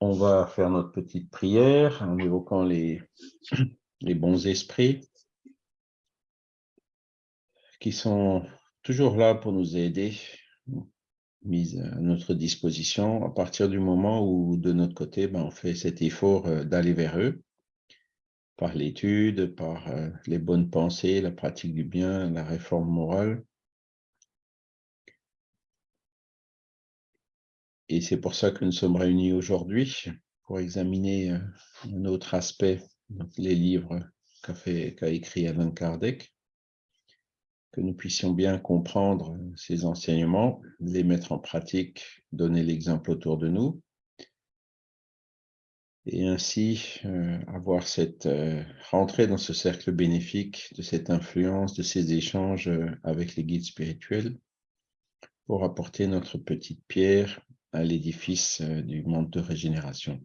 On va faire notre petite prière en évoquant les, bons esprits qui sont toujours là pour nous aider, mis à notre disposition à partir du moment où, de notre côté, ben, on fait cet effort euh, d'aller vers eux par l'étude, par euh, les bonnes pensées, la pratique du bien, la réforme morale. Et c'est pour ça que nous sommes réunis aujourd'hui, pour examiner euh, un autre aspect, les livres qu'a écrit Alain Kardec, que nous puissions bien comprendre ces enseignements, les mettre en pratique, donner l'exemple autour de nous, et ainsi euh, avoir cette euh, rentrée dans ce cercle bénéfique de cette influence, de ces échanges avec les guides spirituels pour apporter notre petite pierre à l'édifice euh, du monde de régénération.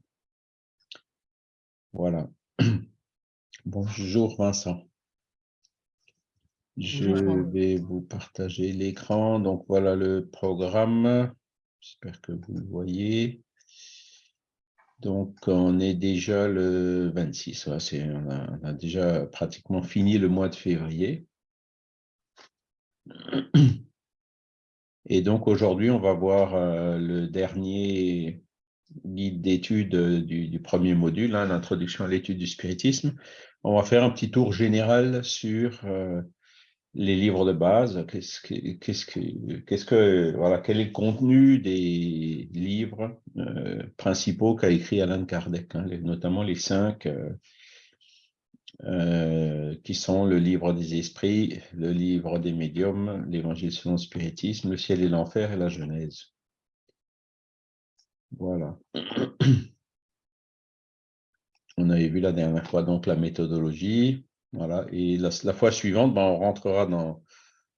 Voilà. Bonjour Vincent. Je vais vous partager l'écran. Donc voilà le programme. J'espère que vous le voyez. Donc on est déjà le 26. on, on a déjà pratiquement fini le mois de février. Et donc aujourd'hui, on va voir euh, le dernier guide d'étude euh, du, premier module, hein, l'introduction à l'étude du spiritisme. On va faire un petit tour général sur euh, les livres de base. Qu'est-ce que, qu'est-ce que, qu'est-ce que, voilà, quel est le contenu des livres principaux qu'a écrit Alan Kardec, hein, notamment les cinq euh, qui sont le livre des esprits, le livre des médiums, l'évangile selon le spiritisme, le ciel et l'enfer et la Genèse. Voilà. On avait vu la dernière fois donc la méthodologie. Voilà. Et la, fois suivante, ben, on rentrera dans,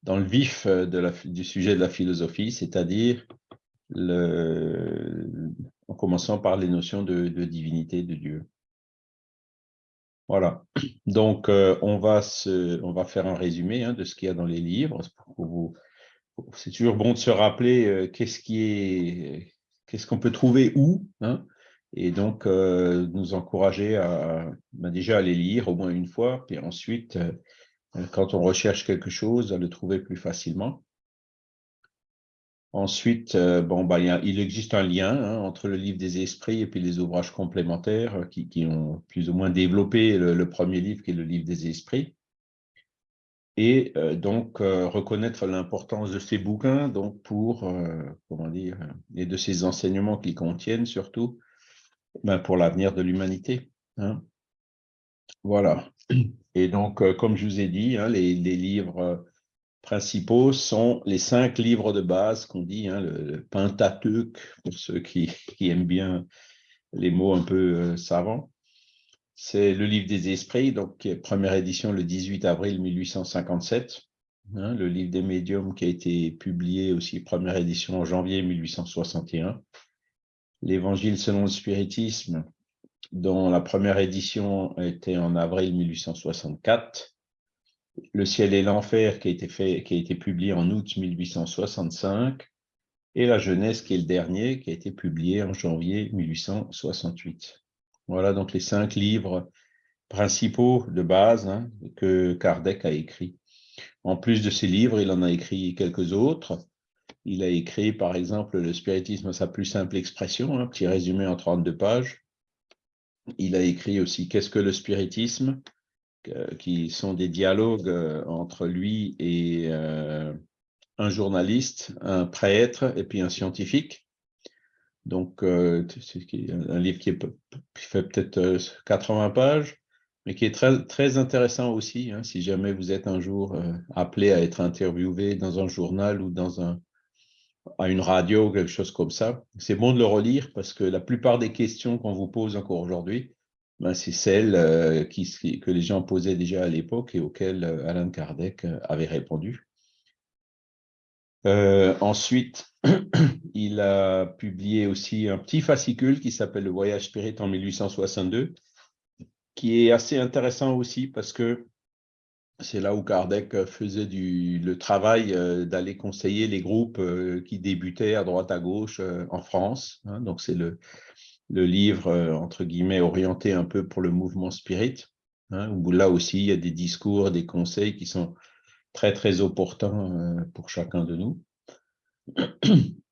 dans le vif la, du sujet de la philosophie, c'est-à-dire en commençant par les notions de divinité de Dieu. Voilà, donc euh, on, va faire un résumé hein, de ce qu'il y a dans les livres. C'est toujours bon de se rappeler euh, qu'est-ce qu'on peut trouver où, hein, et donc euh, nous encourager à ben, déjà à les lire au moins une fois, puis ensuite, quand on recherche quelque chose, à le trouver plus facilement. Ensuite, euh, bon, bah, il, existe un lien hein, entre le livre des esprits et puis les ouvrages complémentaires euh, qui, ont plus ou moins développé le, premier livre qui est le livre des esprits. Et euh, donc, reconnaître l'importance de ces bouquins donc pour, comment dire, et de ces enseignements qu'ils contiennent surtout, ben, pour l'avenir de l'humanité. Hein. Voilà. Et donc, comme je vous ai dit, hein, les livres principaux sont les cinq livres de base qu'on dit, hein, le, Pentateuque, pour ceux qui, aiment bien les mots un peu euh, savants. C'est le livre des esprits, donc première édition le 18 avril 1857. Hein, le livre des médiums qui a été publié aussi, première édition en janvier 1861. L'évangile selon le spiritisme, dont la première édition était en avril 1864 le ciel et l'enfer qui a été publié en août 1865, et La jeunesse qui est le dernier, qui a été publié en janvier 1868. Voilà donc les cinq livres principaux de base hein, que Kardec a écrits. En plus de ces livres, il en a écrit quelques autres. Il a écrit, par exemple, Le spiritisme sa plus simple expression, un petit résumé en 32 pages. Il a écrit aussi Qu'est-ce que le spiritisme? Qui sont des dialogues euh, entre lui et euh, un journaliste, un prêtre et puis un scientifique. Donc, c'est un livre qui, fait peut-être 80 pages, mais qui est très, très intéressant aussi, hein, si jamais vous êtes un jour appelé à être interviewé dans un journal ou dans un, à une radio ou quelque chose comme ça. C'est bon de le relire parce que la plupart des questions qu'on vous pose encore aujourd'hui, ben, c'est celles euh, que les gens posaient déjà à l'époque et auxquelles euh, Alain Kardec euh, avait répondu. ensuite, il a publié aussi un petit fascicule qui s'appelle Le Voyage Spirit en 1862, qui est assez intéressant aussi parce que c'est là où Kardec faisait du, le travail d'aller conseiller les groupes qui débutaient à droite à gauche en France. Hein. donc c'est le, le livre, entre guillemets, orienté un peu pour le mouvement spirit, hein, où là aussi il y a des discours, des conseils qui sont très très opportuns pour chacun de nous.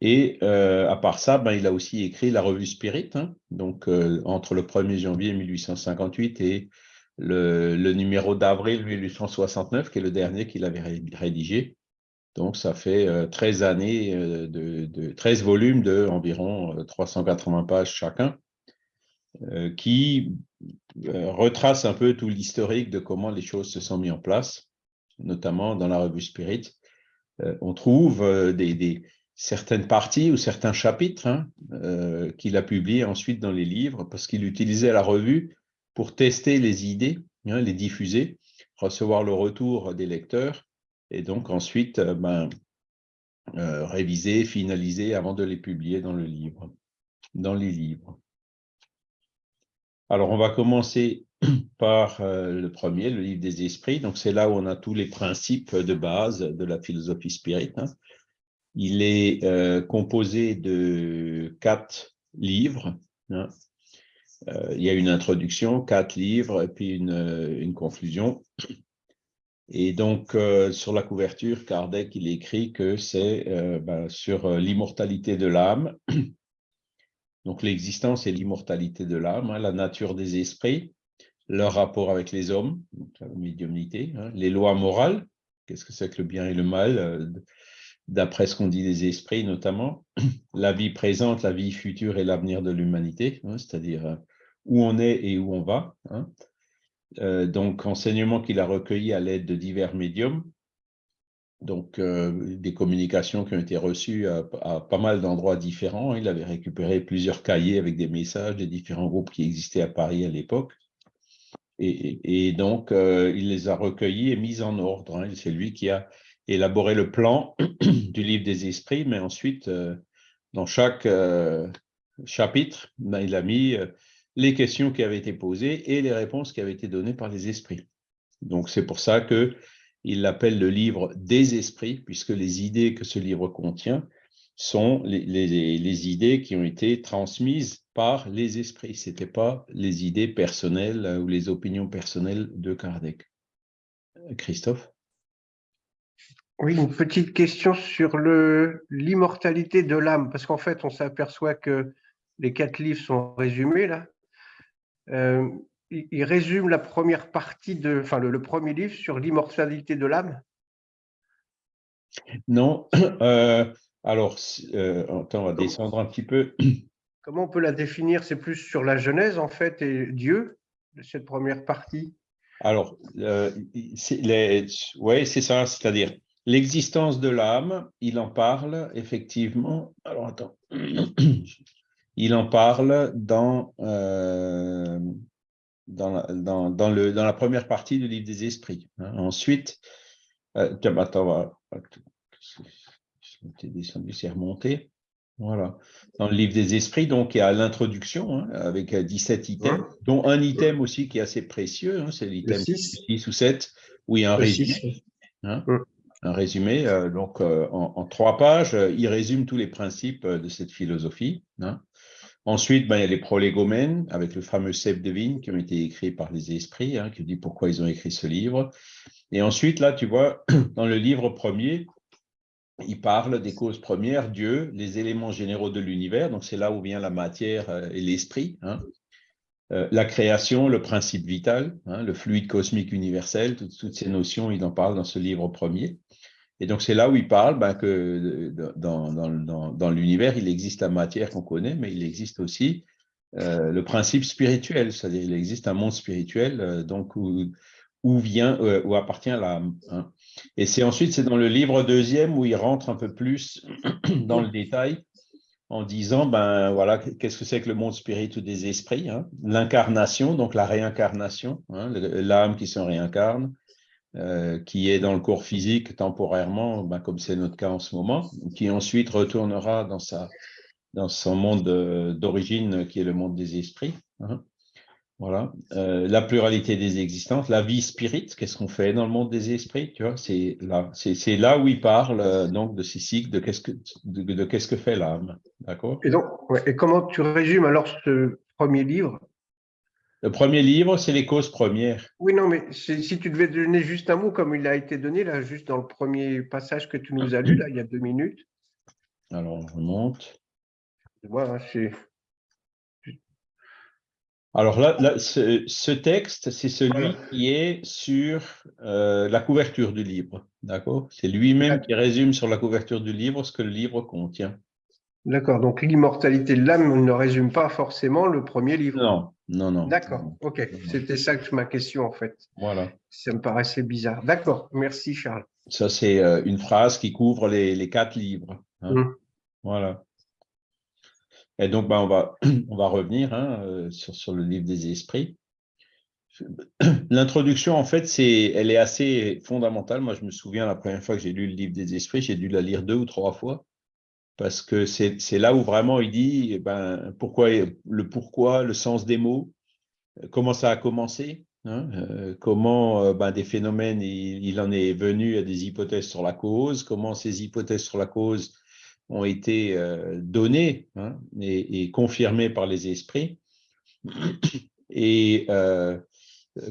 Et euh, à part ça, ben, il a aussi écrit la revue Spirit, hein. donc euh, entre le 1er janvier 1858 et le, numéro d'avril 1869, qui est le dernier qu'il avait rédigé. Donc ça fait 13 euh, années, de, 13 volumes de environ 380 pages chacun, qui retrace un peu tout l'historique de comment les choses se sont mises en place, notamment dans la revue Spirit. Euh, on trouve euh, certaines parties ou certains chapitres hein, euh, qu'il a publiés ensuite dans les livres parce qu'il utilisait la revue pour tester les idées, hein, les diffuser, recevoir le retour des lecteurs et donc ensuite ben, réviser, finaliser avant de les publier dans le livre, dans les livres. Alors, on va commencer par euh, le premier, le livre des esprits. Donc, c'est là où on a tous les principes de base de la philosophie spirit. Hein. Il est euh, composé de quatre livres. Hein. Euh, il y a une introduction, quatre livres, et puis une conclusion. Et donc, sur la couverture, Kardec, il écrit que c'est ben, sur l'immortalité de l'âme, donc l'existence et l'immortalité de l'âme, hein, la nature des esprits, leur rapport avec les hommes, la médiumnité, hein, les lois morales, qu'est-ce que c'est que le bien et le mal, euh, d'après ce qu'on dit des esprits notamment, la vie présente, la vie future et l'avenir de l'humanité, hein, c'est-à-dire euh, où on est et où on va. Euh, donc, enseignement qu'il a recueilli à l'aide de divers médiums, donc euh, des communications qui ont été reçues à, pas mal d'endroits différents. Il avait récupéré plusieurs cahiers avec des messages des différents groupes qui existaient à Paris à l'époque. Et, donc, euh, il les a recueillis et mis en ordre. Hein. C'est lui qui a élaboré le plan du livre des esprits, mais ensuite, dans chaque chapitre, ben, il a mis les questions qui avaient été posées et les réponses qui avaient été données par les esprits. Donc, c'est pour ça que il l'appelle le livre des esprits, puisque les idées que ce livre contient sont les, idées qui ont été transmises par les esprits. Ce n'étaient pas les idées personnelles euh, ou les opinions personnelles de Kardec. Christophe? Oui, une petite question sur l'immortalité de l'âme, parce qu'en fait, on s'aperçoit que les quatre livres sont résumés là. Euh, il résume la première partie de, enfin le, premier livre sur l'immortalité de l'âme Non. Euh, alors, euh, on va descendre un petit peu. Comment on peut la définir? C'est plus sur la Genèse, en fait, et Dieu, cette première partie Alors, oui, c'est ça, c'est-à-dire l'existence de l'âme, il en parle effectivement. Alors, attends. Il en parle dans dans, dans, dans, le, dans la première partie du livre des esprits. Hein. Ensuite, euh, attends, je descendu, c'est remonté. Voilà. Dans le livre des esprits, donc, il y a l'introduction hein, avec 17 euh, items, dont un item aussi qui est assez précieux, hein, c'est l'item 6. ou 7, où il y a un résumé. Hein, un résumé, euh, donc en, en, trois pages, il résume tous les principes de cette philosophie. Ensuite, ben, il y a les prolégomènes avec le fameux Seb de Vigne qui ont été écrits par les esprits, hein, qui dit pourquoi ils ont écrit ce livre. Et ensuite, là, tu vois, dans le livre premier, il parle des causes premières, Dieu, les éléments généraux de l'univers, donc c'est là où vient la matière euh, et l'esprit, hein. euh, la création, le principe vital, hein, le fluide cosmique universel, toutes, ces notions, il en parle dans ce livre premier. Et donc, c'est là où il parle ben, que dans, dans, l'univers, il existe la matière qu'on connaît, mais il existe aussi euh, le principe spirituel, c'est-à-dire il existe un monde spirituel euh, donc où, vient, euh, où appartient l'âme. Hein. Et c'est ensuite, c'est dans le livre deuxième où il rentre un peu plus dans le détail en disant, ben voilà, qu'est-ce que c'est que le monde spirituel des esprits hein. L'incarnation, donc la réincarnation, hein, l'âme qui se réincarne, euh, qui est dans le corps physique temporairement, ben, comme c'est notre cas en ce moment, qui ensuite retournera dans, sa, dans son monde d'origine qui est le monde des esprits. Hein. Voilà. Euh, la pluralité des existences, la vie spirit, qu'est-ce qu'on fait dans le monde des esprits, c'est là, là où il parle euh, donc de ces cycles, de qu'est-ce que de, que fait l'âme, Et et comment tu résumes alors ce premier livre? Le premier livre, c'est les causes premières. Oui, non, mais si tu devais donner juste un mot comme il a été donné là, juste dans le premier passage que tu nous as lu là, il y a deux minutes. Alors, on remonte. Voilà, c'est alors là, ce, texte, c'est celui qui est sur euh, la couverture du livre. D'accord? C'est lui-même qui résume sur la couverture du livre ce que le livre contient. D'accord. Donc l'immortalité de l'âme ne résume pas forcément le premier livre. Non, non, non. D'accord. Ok. C'était ça que ma question en fait. Voilà. Ça me paraissait bizarre. D'accord. Merci Charles. Ça, c'est euh, une phrase qui couvre les, quatre livres. Hein. Hum. Voilà. Et donc, ben, on, va, on va revenir hein, euh, sur, sur, le livre des esprits. L'introduction, en fait, c'est, elle est assez fondamentale. Moi, je me souviens, la première fois que j'ai lu le livre des esprits, j'ai dû la lire deux ou trois fois, parce que c'est là où vraiment il dit eh ben, pourquoi, le pourquoi, le sens des mots, comment ça a commencé, hein, euh, comment euh, ben, des phénomènes, il, en est venu à des hypothèses sur la cause, comment ces hypothèses sur la cause ont été euh, donnés hein, et, confirmés par les esprits, et euh,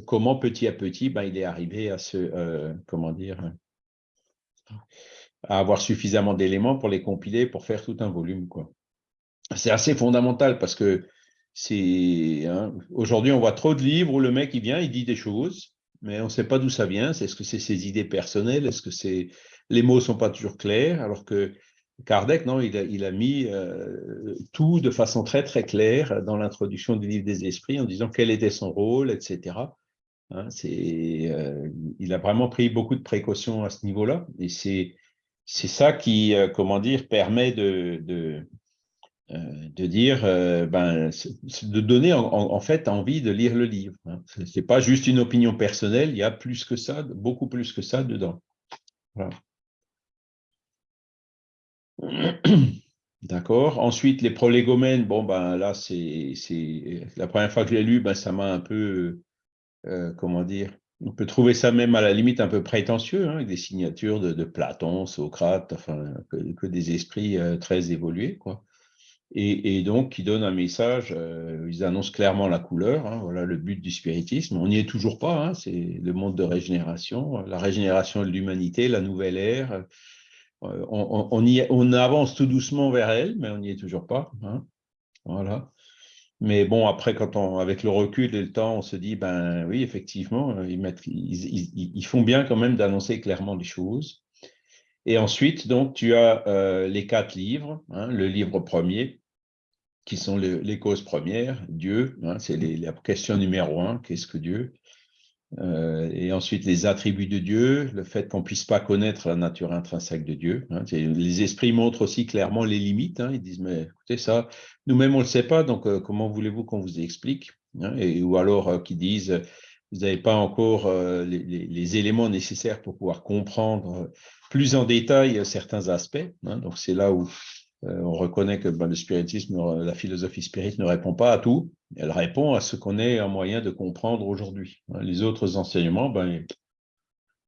comment petit à petit, ben, il est arrivé à euh, comment dire, à avoir suffisamment d'éléments pour les compiler, pour faire tout un volume. C'est assez fondamental parce que c'est hein, aujourd'hui, on voit trop de livres où le mec, il vient, il dit des choses, mais on ne sait pas d'où ça vient. Est-ce que c'est ses idées personnelles? Est-ce que c'est les mots sont pas toujours clairs? Alors que Kardec, non, il a, mis euh, tout de façon très très claire dans l'introduction du livre des esprits en disant quel était son rôle, etc. Hein, euh, il a vraiment pris beaucoup de précautions à ce niveau-là et c'est ça qui, euh, comment dire, permet de, de, dire, ben, de donner en, fait envie de lire le livre. Hein. Ce n'est pas juste une opinion personnelle, il y a plus que ça, beaucoup plus que ça dedans. D'accord. Ensuite, les prolégomènes, bon, ben là, c'est la première fois que je l'ai lu, ben, ça m'a un peu, euh, comment dire, on peut trouver ça même à la limite un peu prétentieux, hein, avec des signatures de, Platon, Socrate, enfin, que, des esprits euh, très évolués, quoi. Et, donc, qui donnent un message, euh, ils annoncent clairement la couleur, hein, voilà le but du spiritisme. On n'y est toujours pas, hein, c'est le monde de régénération, la régénération de l'humanité, la nouvelle ère, euh, on, avance tout doucement vers elle, mais on n'y est toujours pas. Voilà. Mais bon, après, quand on, avec le recul et le temps, on se dit, ben oui, effectivement, ils, font bien quand même d'annoncer clairement les choses. Et ensuite, donc, tu as euh, les quatre livres. Hein, le livre premier, qui sont les causes premières, Dieu, hein, c'est la question numéro un, qu'est-ce que Dieu? Euh, et ensuite, les attributs de Dieu, le fait qu'on ne puisse pas connaître la nature intrinsèque de Dieu. Hein. les esprits montrent aussi clairement les limites. Hein. ils disent, mais écoutez, ça, nous-mêmes, on ne le sait pas, donc euh, comment voulez-vous qu'on vous explique hein. et, Ou alors euh, qui disent, vous n'avez pas encore les, éléments nécessaires pour pouvoir comprendre plus en détail certains aspects. donc, c'est là où euh, on reconnaît que ben, le spiritisme, la philosophie spirite ne répond pas à tout. Elle répond à ce qu'on est un moyen de comprendre aujourd'hui. Hein, les autres enseignements, ben,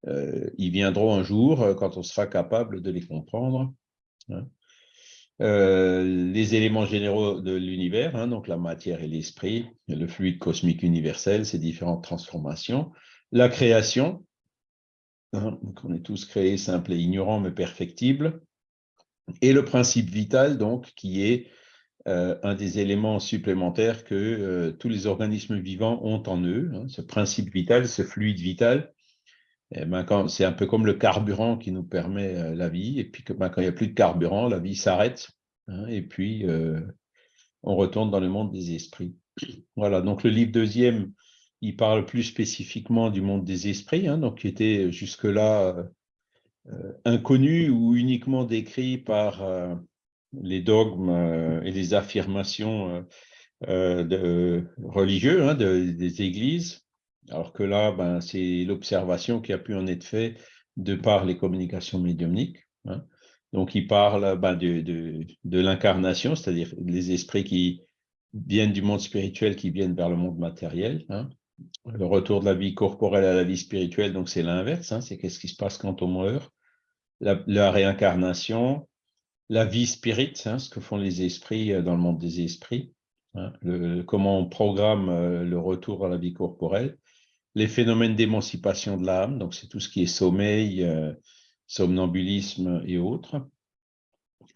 euh, ils viendront un jour euh, quand on sera capable de les comprendre. Hein. les éléments généraux de l'univers, hein, donc la matière et l'esprit, le fluide cosmique universel, ses différentes transformations, la création, donc on est tous créés simples et ignorants mais perfectibles, et le principe vital, donc, qui est euh, un des éléments supplémentaires que euh, tous les organismes vivants ont en eux. Hein, ce principe vital, ce fluide vital, eh ben, c'est un peu comme le carburant qui nous permet euh, la vie. Et puis, ben, quand il n'y a plus de carburant, la vie s'arrête. Hein, et puis, on retourne dans le monde des esprits. Voilà, donc le livre deuxième, il parle plus spécifiquement du monde des esprits, hein, donc qui était jusque-là inconnu ou uniquement décrit par euh, les dogmes euh, et les affirmations de, religieux hein, des églises, alors que là, ben, c'est l'observation qui a pu en être faite de par les communications médiumniques. Hein. Donc, il parle ben, de, de, de l'incarnation, c'est-à-dire les esprits qui, viennent du monde spirituel qui viennent vers le monde matériel. Hein. Le retour de la vie corporelle à la vie spirituelle, donc c'est l'inverse, hein. c'est qu'est-ce qui se passe quand on meurt? La, réincarnation, la vie spirit, hein, ce que font les esprits euh, dans le monde des esprits, comment on programme euh, le retour à la vie corporelle, les phénomènes d'émancipation de l'âme, donc c'est tout ce qui est sommeil, euh, somnambulisme et autres,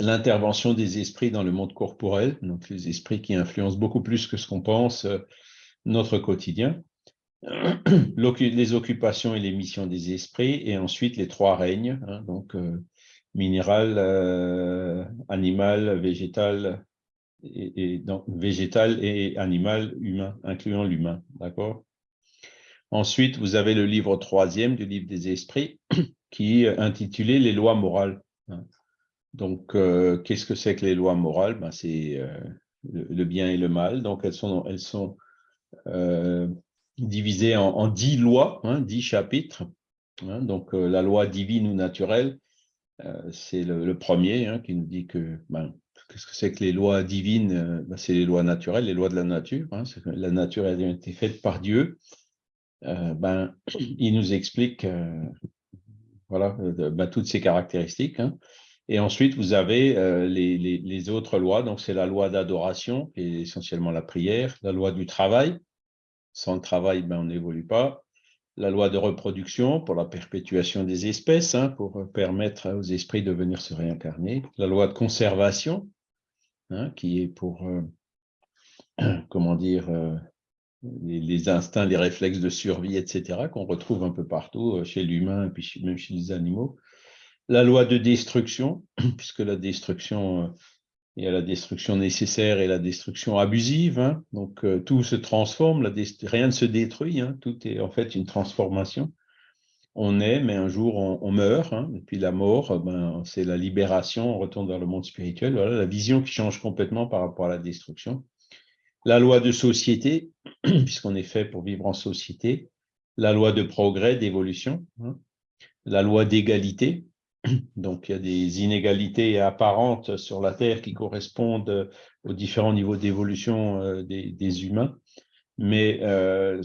l'intervention des esprits dans le monde corporel, donc les esprits qui influencent beaucoup plus que ce qu'on pense notre quotidien, les occupations et les missions des esprits, et ensuite les trois règnes, hein, donc euh, minéral, euh, animal, végétal, et, donc, végétal et animal, humain, incluant l'humain, d'accord? Ensuite, vous avez le livre troisième du livre des esprits, qui est intitulé « Les lois morales hein. Donc, euh, qu'est-ce que c'est que les lois morales? Ben, C'est le, bien et le mal. Donc, elles sont euh, divisées en, dix lois, hein, dix chapitres. Hein. donc, la loi divine ou naturelle, c'est le, premier qui nous dit que ben, qu'est-ce que c'est que les lois divines ben, C'est les lois naturelles, les lois de la nature. la nature a été faite par Dieu. ben, il nous explique toutes ces caractéristiques. Et ensuite, vous avez euh, les, autres lois. Donc, c'est la loi d'adoration, qui est essentiellement la prière, la loi du travail. Sans travail, ben, on n'évolue pas. La loi de reproduction pour la perpétuation des espèces, hein, pour permettre aux esprits de venir se réincarner. La loi de conservation, hein, qui est pour, euh, comment dire, euh, les, instincts, les réflexes de survie, etc., qu'on retrouve un peu partout chez l'humain et puis même chez les animaux la loi de destruction, puisque la destruction, euh, il y a la destruction nécessaire et la destruction abusive, hein. donc euh, tout se transforme, rien ne se détruit, hein. tout est en fait une transformation. On est, mais un jour on, meurt, hein. et puis la mort, ben, c'est la libération, on retourne vers le monde spirituel, voilà la vision qui change complètement par rapport à la destruction. La loi de société, puisqu'on est fait pour vivre en société, la loi de progrès, d'évolution, la loi d'égalité, donc, il y a des inégalités apparentes sur la Terre qui correspondent aux différents niveaux d'évolution euh, des, humains. Mais euh,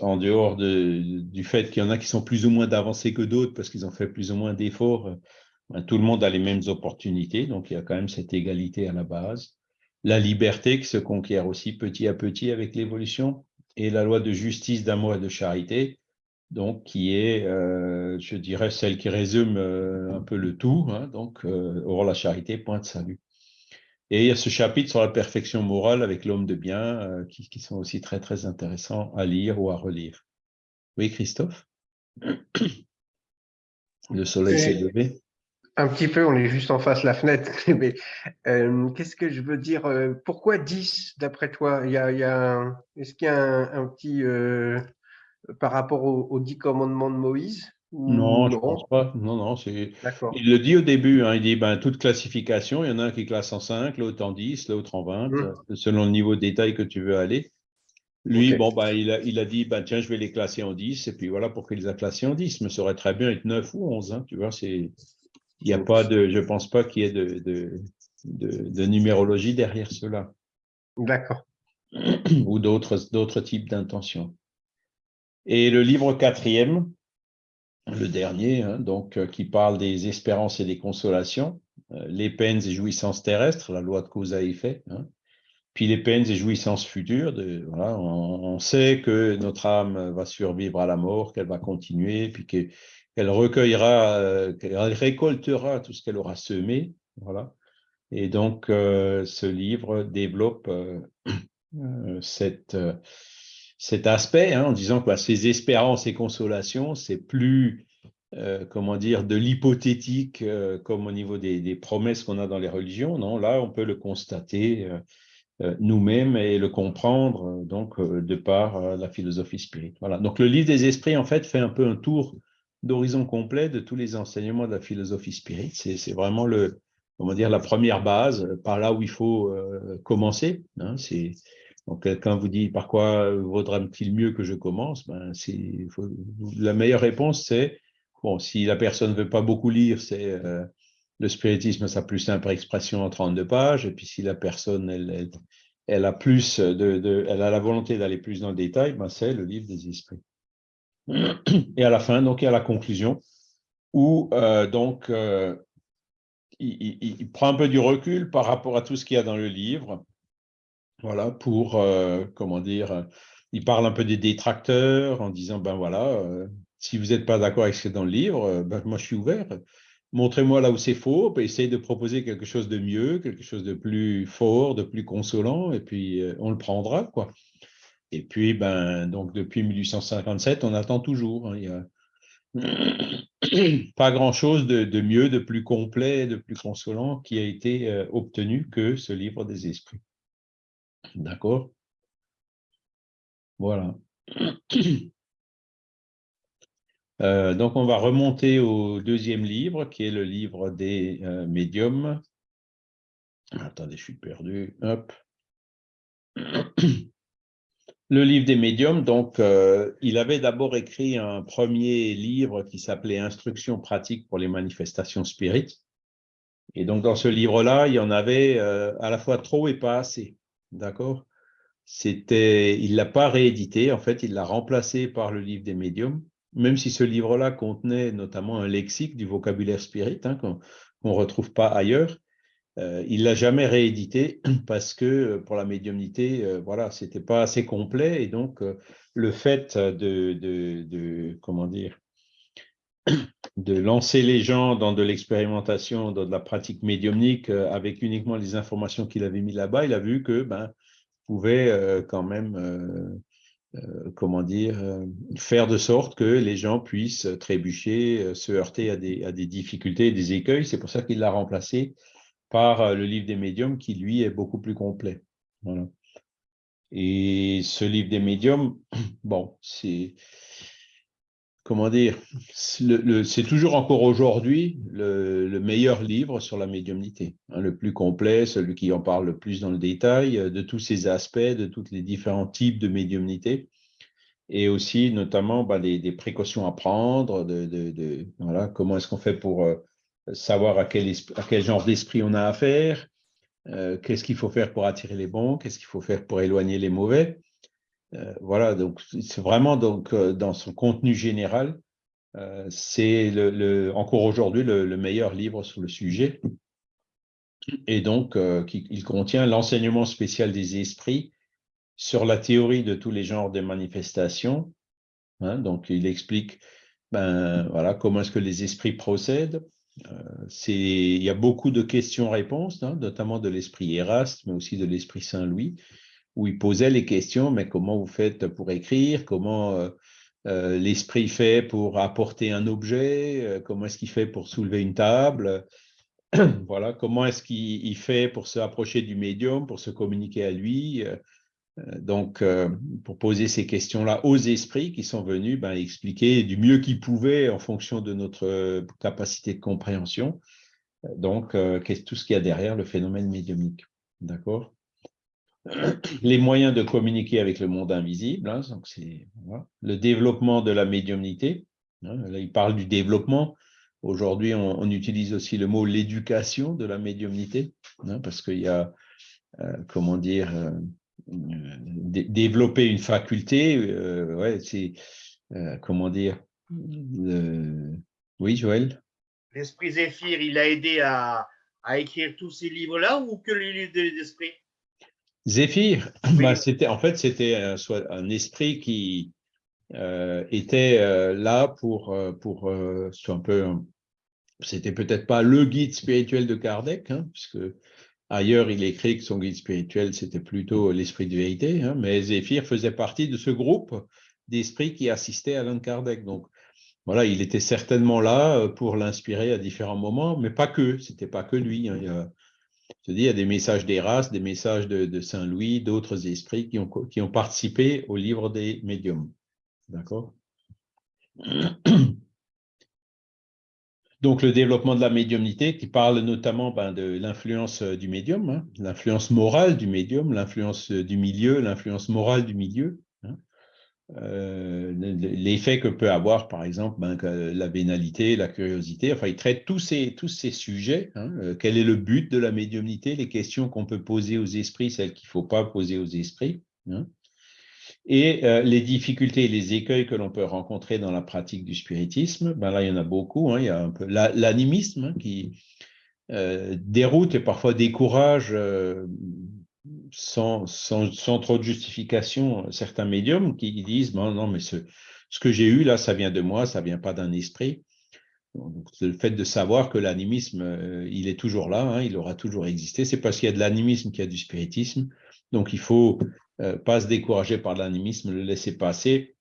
en dehors du fait qu'il y en a qui sont plus ou moins avancés que d'autres parce qu'ils ont fait plus ou moins d'efforts, ben, tout le monde a les mêmes opportunités. Donc, il y a quand même cette égalité à la base. La liberté qui se conquiert aussi petit à petit avec l'évolution et la loi de justice, d'amour et de charité donc qui est, euh, je dirais, celle qui résume euh, un peu le tout, hein, donc euh, Or la charité, point de salut. Et il y a ce chapitre sur la perfection morale avec l'homme de bien, qui, sont aussi très très intéressants à lire ou à relire. Oui, Christophe? Le soleil s'est levé un petit peu, on est juste en face de la fenêtre, mais qu'est-ce que je veux dire Pourquoi 10 d'après toi? Il y a, Est-ce qu'il y a un, petit par rapport aux, dix commandements de Moïse non, je ne pense pas. Non, non, c'est. Il le dit au début. Hein, il dit ben, toute classification, il y en a un qui classe en 5, l'autre en 10, l'autre en 20, hum. selon le niveau de détail que tu veux aller. Lui, bon, ben, il, a, il a dit ben, tiens, je vais les classer en 10, et puis voilà pourquoi il les a classés en 10. Mais ça aurait très bien être 9 ou 11. Hein, tu vois, c'est. Il n'y a pas de. Je ne pense pas qu'il y ait de, de, de, numérologie derrière cela. D'accord. ou d'autres types d'intentions. Et le livre quatrième, le dernier, hein, donc, euh, qui parle des espérances et des consolations, euh, les peines et jouissances terrestres, la loi de cause à effet, hein, puis les peines et jouissances futures. Voilà, on, sait que notre âme va survivre à la mort, qu'elle va continuer, puis qu'elle recueillera, euh, qu'elle récoltera tout ce qu'elle aura semé. Voilà. Et donc, ce livre développe cette cet aspect hein, en disant que bah, ces espérances et consolations, c'est plus, euh, comment dire, de l'hypothétique euh, comme au niveau des, promesses qu'on a dans les religions. Non, là, on peut le constater euh, nous-mêmes et le comprendre donc de par la philosophie spirituelle. Voilà. Donc le livre des esprits, en fait, fait un peu un tour d'horizon complet de tous les enseignements de la philosophie spirituelle. C'est vraiment le, comment dire, la première base, par là où il faut commencer. Hein, c'est donc, quelqu'un vous dit par quoi vaudra-t-il mieux que je commence ben, La meilleure réponse, c'est bon, si la personne ne veut pas beaucoup lire, c'est euh, le spiritisme, sa plus simple expression en 32 pages. Et puis, si la personne, elle, elle a plus de, elle a la volonté d'aller plus dans le détail, ben c'est le livre des esprits. Et à la fin, donc, il y a la conclusion où euh, donc euh, il, prend un peu du recul par rapport à tout ce qu'il y a dans le livre. Voilà, pour, euh, comment dire, il parle un peu des détracteurs en disant, ben voilà, si vous n'êtes pas d'accord avec ce qui est dans le livre, ben, moi je suis ouvert. Montrez-moi là où c'est faux, essayez de proposer quelque chose de mieux, quelque chose de plus fort, de plus consolant, et puis on le prendra, quoi. Et puis, ben, donc depuis 1857, on attend toujours. Hein. il y a pas grand-chose de, mieux, de plus complet, de plus consolant qui a été euh, obtenu que ce livre des esprits. D'accord? Voilà. Euh, donc, on va remonter au deuxième livre, qui est le livre des euh, médiums. Attendez, je suis perdu. Le livre des médiums, donc, euh, il avait d'abord écrit un premier livre qui s'appelait Instructions pratiques pour les manifestations spirites. Et donc, dans ce livre-là, il y en avait à la fois trop et pas assez. D'accord Il ne l'a pas réédité, en fait, il l'a remplacé par le livre des médiums, même si ce livre-là contenait notamment un lexique du vocabulaire spirit hein, qu'on ne retrouve pas ailleurs. Euh, il l'a jamais réédité parce que euh, pour la médiumnité, euh, voilà, c'était pas assez complet et donc le fait de, de, comment dire de lancer les gens dans de l'expérimentation, dans de la pratique médiumnique avec uniquement les informations qu'il avait mis là-bas, il a vu que ben pouvait quand même comment dire, faire de sorte que les gens puissent trébucher, se heurter à des, à des difficultés, des écueils. C'est pour ça qu'il l'a remplacé par euh, le livre des médiums qui, lui, est beaucoup plus complet. Et ce livre des médiums, bon, c'est, comment dire, c'est toujours encore aujourd'hui le, meilleur livre sur la médiumnité, hein, le plus complet, celui qui en parle le plus dans le détail, euh, de tous ces aspects, de tous les différents types de médiumnité, et aussi notamment bah, des, précautions à prendre, de, comment est-ce qu'on fait pour... Euh, savoir à quel, à quel genre d'esprit on a affaire, euh, qu'est-ce qu'il faut faire pour attirer les bons, qu'est-ce qu'il faut faire pour éloigner les mauvais. Euh, voilà, donc c'est vraiment donc, euh, dans son contenu général, c'est le, encore aujourd'hui le, meilleur livre sur le sujet. Et donc, il contient l'enseignement spécial des esprits sur la théorie de tous les genres de manifestations. Hein, donc, il explique ben, voilà, comment est-ce que les esprits procèdent, euh, il y a beaucoup de questions-réponses, hein, notamment de l'esprit Eraste, mais aussi de l'esprit Saint-Louis, où il posait les questions, mais comment vous faites pour écrire, comment euh, euh, l'esprit fait pour apporter un objet, comment est-ce qu'il fait pour soulever une table, voilà, comment est-ce qu'il fait pour se approcher du médium, pour se communiquer à lui, euh, donc, euh, pour poser ces questions-là aux esprits qui sont venus ben, expliquer du mieux qu'ils pouvaient en fonction de notre euh, capacité de compréhension, donc tout ce qu'il y a derrière le phénomène médiumique. D'accord? Les moyens de communiquer avec le monde invisible, hein, donc le développement de la médiumnité. Hein, là, il parle du développement. Aujourd'hui, on, utilise aussi le mot l'éducation de la médiumnité, hein, parce qu'il y a, comment dire, développer une faculté, euh, c'est, euh, comment dire, oui, Joël? L'esprit Zéphyr, il a aidé à, écrire tous ces livres-là ou que les livres des esprits Zéphyr, bah, c'était, en fait, c'était un, un, esprit qui euh, était là pour, pour un peu, c'était peut-être pas le guide spirituel de Kardec, hein, puisque Ailleurs, il écrit que son guide spirituel, c'était plutôt l'esprit de vérité, hein, mais Zéphyr faisait partie de ce groupe d'esprits qui assistait à Alain Kardec. Donc, voilà, il était certainement là euh, pour l'inspirer à différents moments, mais pas que, c'était pas que lui. Hein. Il, y a, il y a des messages d'Eras, des messages de, Saint-Louis, d'autres esprits qui ont, qui ont participé au livre des médiums. D'accord? Donc, le développement de la médiumnité qui parle notamment ben, de l'influence euh, du médium, hein, l'influence morale du médium, l'influence euh, du milieu, l'influence morale du milieu. Euh, l'effet que peut avoir, par exemple, ben, la vénalité, la curiosité. Enfin, il traite tous ces, tous ces sujets. Hein. Euh, quel est le but de la médiumnité? Les questions qu'on peut poser aux esprits, celles qu'il ne faut pas poser aux esprits. Hein. Et euh, les difficultés et les écueils que l'on peut rencontrer dans la pratique du spiritisme, ben là, il y en a beaucoup. Hein. Il y a un peu l'animisme qui déroute et parfois décourage sans, sans, trop de justification certains médiums qui disent bon, non, mais ce, ce que j'ai eu là, ça vient de moi, ça vient pas d'un esprit. Donc, le fait de savoir que l'animisme, euh, il est toujours là, hein, il aura toujours existé, c'est parce qu'il y a de l'animisme qu'il y a du spiritisme. Donc, il faut euh, pas se décourager par l'animisme, le laisser passer,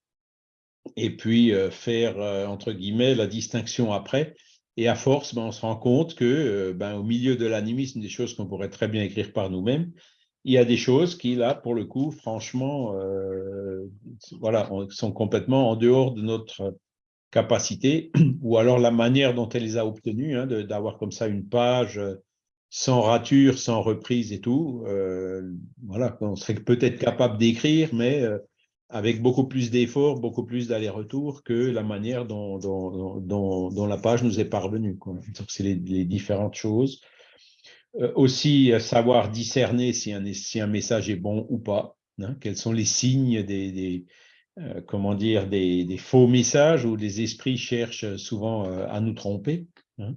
et puis euh, faire, entre guillemets, la distinction après. Et à force, ben, on se rend compte que, ben, milieu de l'animisme, des choses qu'on pourrait très bien écrire par nous-mêmes, il y a des choses qui, là, pour le coup, franchement, euh, voilà, sont complètement en dehors de notre capacité, ou alors la manière dont elle les a obtenues, hein, d'avoir comme ça une page sans rature, sans reprise et tout. Euh, voilà, on serait peut-être capable d'écrire, mais euh, avec beaucoup plus d'efforts, beaucoup plus d'aller-retour que la manière dont, dont, la page nous est parvenue. Donc, c'est les, différentes choses. Euh, aussi euh, savoir discerner si un, message est bon ou pas, hein, quels sont les signes des, euh, faux messages où les esprits cherchent souvent à nous tromper. Hein.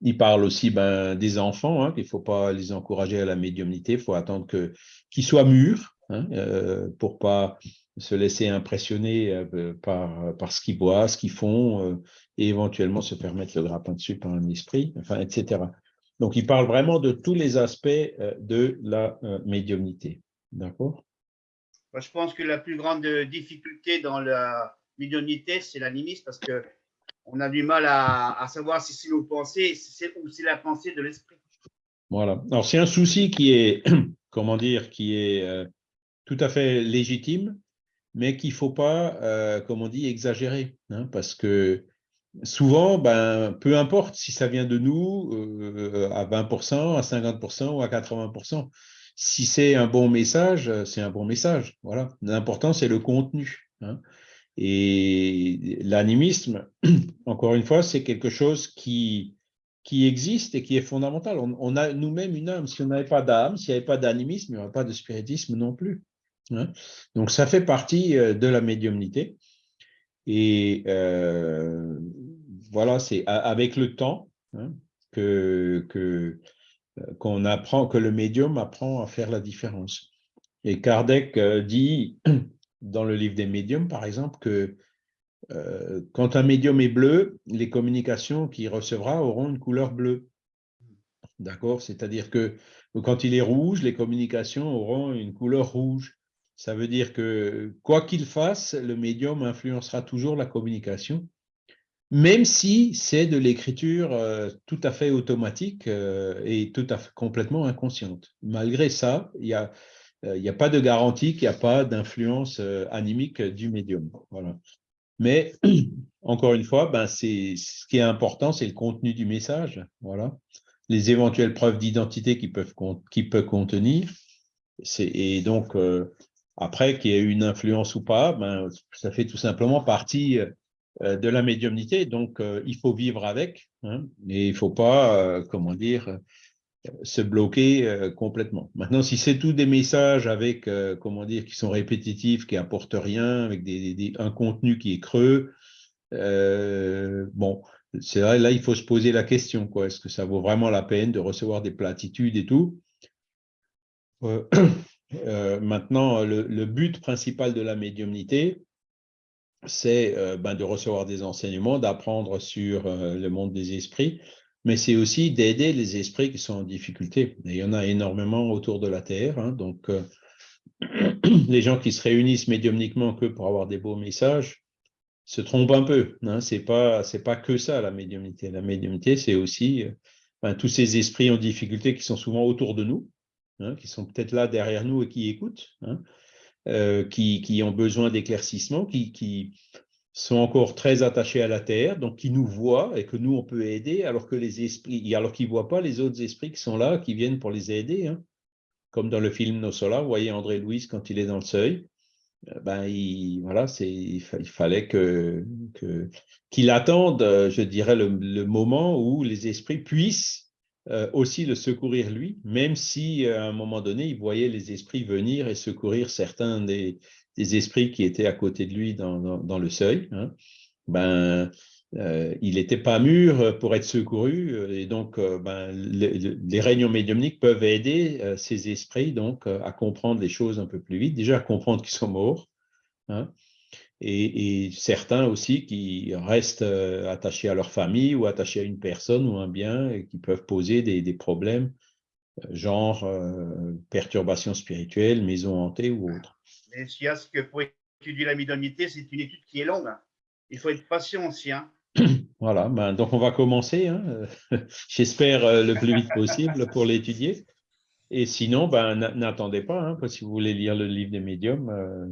il parle aussi ben, des enfants, hein, qu'il ne faut pas les encourager à la médiumnité, il faut attendre qu'ils soient mûrs hein, pour pas se laisser impressionner par, par ce qu'ils voient, ce qu'ils font, et éventuellement se permettre le grappin dessus par un esprit, enfin, etc. Donc, il parle vraiment de tous les aspects euh, de la euh, médiumnité. D'accord? Je pense que la plus grande difficulté dans la médiumnité, c'est l'animisme, parce que on a du mal à, savoir si c'est nos pensées ou c'est la pensée de l'esprit. Voilà. Alors, c'est un souci qui est, comment dire, qui est euh, tout à fait légitime, mais qu'il ne faut pas, comme on dit, exagérer, hein, parce que souvent, ben, peu importe si ça vient de nous euh, à 20%, à 50% ou à 80%. Si c'est un bon message, c'est un bon message. Voilà. L'important, c'est le contenu. Hein. Et l'animisme, encore une fois, c'est quelque chose qui, qui existe et qui est fondamental. On, a nous-mêmes une âme. Si on n'avait pas d'âme, s'il n'y avait pas d'animisme, il n'y aurait pas de spiritisme non plus. Donc, ça fait partie euh, de la médiumnité. Et euh, voilà, c'est avec le temps hein, que euh, qu'on apprend, que le médium apprend à faire la différence. Et Kardec dit dans le livre des médiums, par exemple, que quand un médium est bleu, les communications qu'il recevra auront une couleur bleue. D'accord? C'est-à-dire que quand il est rouge, les communications auront une couleur rouge. Ça veut dire que quoi qu'il fasse, le médium influencera toujours la communication, même si c'est de l'écriture euh, tout à fait automatique euh, et tout à complètement inconsciente. Malgré ça, il n'y a, euh, a pas de garantie qu'il n'y a pas d'influence animique du médium. Voilà. Mais encore une fois, ben, ce qui est important, c'est le contenu du message. Voilà. Les éventuelles preuves d'identité qu'il peut, peut contenir. Et donc, après, qu'il y ait une influence ou pas, ben, ça fait tout simplement partie euh, de la médiumnité. Donc, euh, il faut vivre avec. Hein, et il ne faut pas, euh, comment dire, se bloquer complètement. Maintenant, si c'est tout des messages avec, comment dire, qui sont répétitifs, qui apportent rien, avec des, un contenu qui est creux, bon, c'est là, il faut se poser la question, quoi. Est-ce que ça vaut vraiment la peine de recevoir des platitudes et tout? maintenant, le, but principal de la médiumnité, c'est euh, ben, de recevoir des enseignements, d'apprendre sur euh, le monde des esprits, mais c'est aussi d'aider les esprits qui sont en difficulté. il y en a énormément autour de la Terre. Hein, donc, les gens qui se réunissent médiumniquement que pour avoir des beaux messages se trompent un peu. Hein, Ce n'est pas, pas que ça, la médiumnité. La médiumnité, c'est aussi ben, tous ces esprits en difficulté qui sont souvent autour de nous, Hein, qui sont peut-être là derrière nous et qui écoutent, hein, euh, qui, ont besoin d'éclaircissement, qui, sont encore très attachés à la terre, donc qui nous voient et que nous, on peut aider, alors que les esprits, alors qu'ils voient pas les autres esprits qui sont là, qui viennent pour les aider. Hein. comme dans le film Nos Sola, vous voyez André Louise quand il est dans le seuil, euh, ben, il, voilà, il, fallait que, qu'il attende, je dirais, le, moment où les esprits puissent aussi le secourir lui, même si à un moment donné, il voyait les esprits venir et secourir certains des, des esprits qui étaient à côté de lui dans, dans, le seuil. Hein. Ben, euh, il n'était pas mûr pour être secouru euh, et donc euh, ben, les, réunions médiumniques peuvent aider ces esprits donc à comprendre les choses un peu plus vite, déjà à comprendre qu'ils sont morts, hein, et, certains aussi qui restent attachés à leur famille ou attachés à une personne ou un bien et qui peuvent poser des, des problèmes genre perturbations spirituelles, maison hantée ou autre. Mais ce qu'il y a, c'est que pour étudier la médiumnité, c'est une étude qui est longue. Hein. Il faut être patient aussi. Hein. Voilà, ben, donc on va commencer, hein. j'espère euh, le plus vite possible pour l'étudier. Et sinon, ben, n'attendez pas, hein, si vous voulez lire le livre des médiums, euh,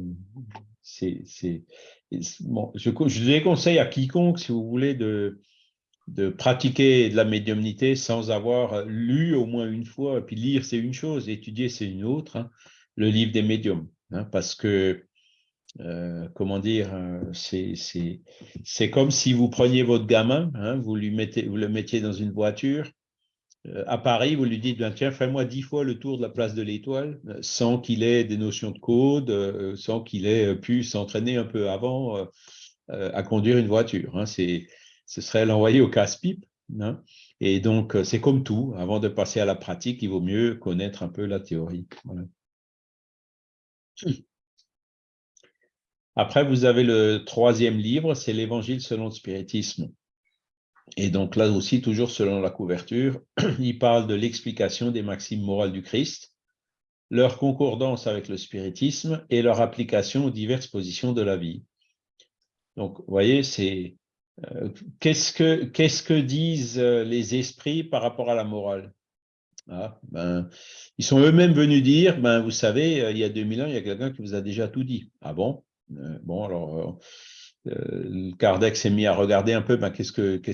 c'est, bon, je, je déconseille à quiconque, si vous voulez, de, de pratiquer de la médiumnité sans avoir lu au moins une fois. Et puis lire, c'est une chose, étudier, c'est une autre, hein, le livre des médiums. parce que euh, comment dire, euh, c'est comme si vous preniez votre gamin, hein, vous, lui mettez, vous le mettiez dans une voiture. Euh, à Paris, vous lui dites, ben, tiens, fais-moi dix fois le tour de la place de l'Étoile, sans qu'il ait des notions de code, sans qu'il ait pu s'entraîner un peu avant à conduire une voiture. Hein. ce serait l'envoyer au casse-pipe. Hein. Et donc, c'est comme tout, avant de passer à la pratique, il vaut mieux connaître un peu la théorie. Après, vous avez le troisième livre, c'est l'Évangile selon le spiritisme. Et donc là aussi, toujours selon la couverture, il parle de l'explication des maximes morales du Christ, leur concordance avec le spiritisme et leur application aux diverses positions de la vie. Donc, vous voyez, c'est euh, qu'est-ce que qu'est-ce que disent euh, les esprits par rapport à la morale? Ah, ben, Ils sont eux-mêmes venus dire, ben, vous savez, euh, il y a 2000 ans, il y a quelqu'un qui vous a déjà tout dit. Ah bon? Bon, alors, euh, Kardec s'est mis à regarder un peu ben, qu'est-ce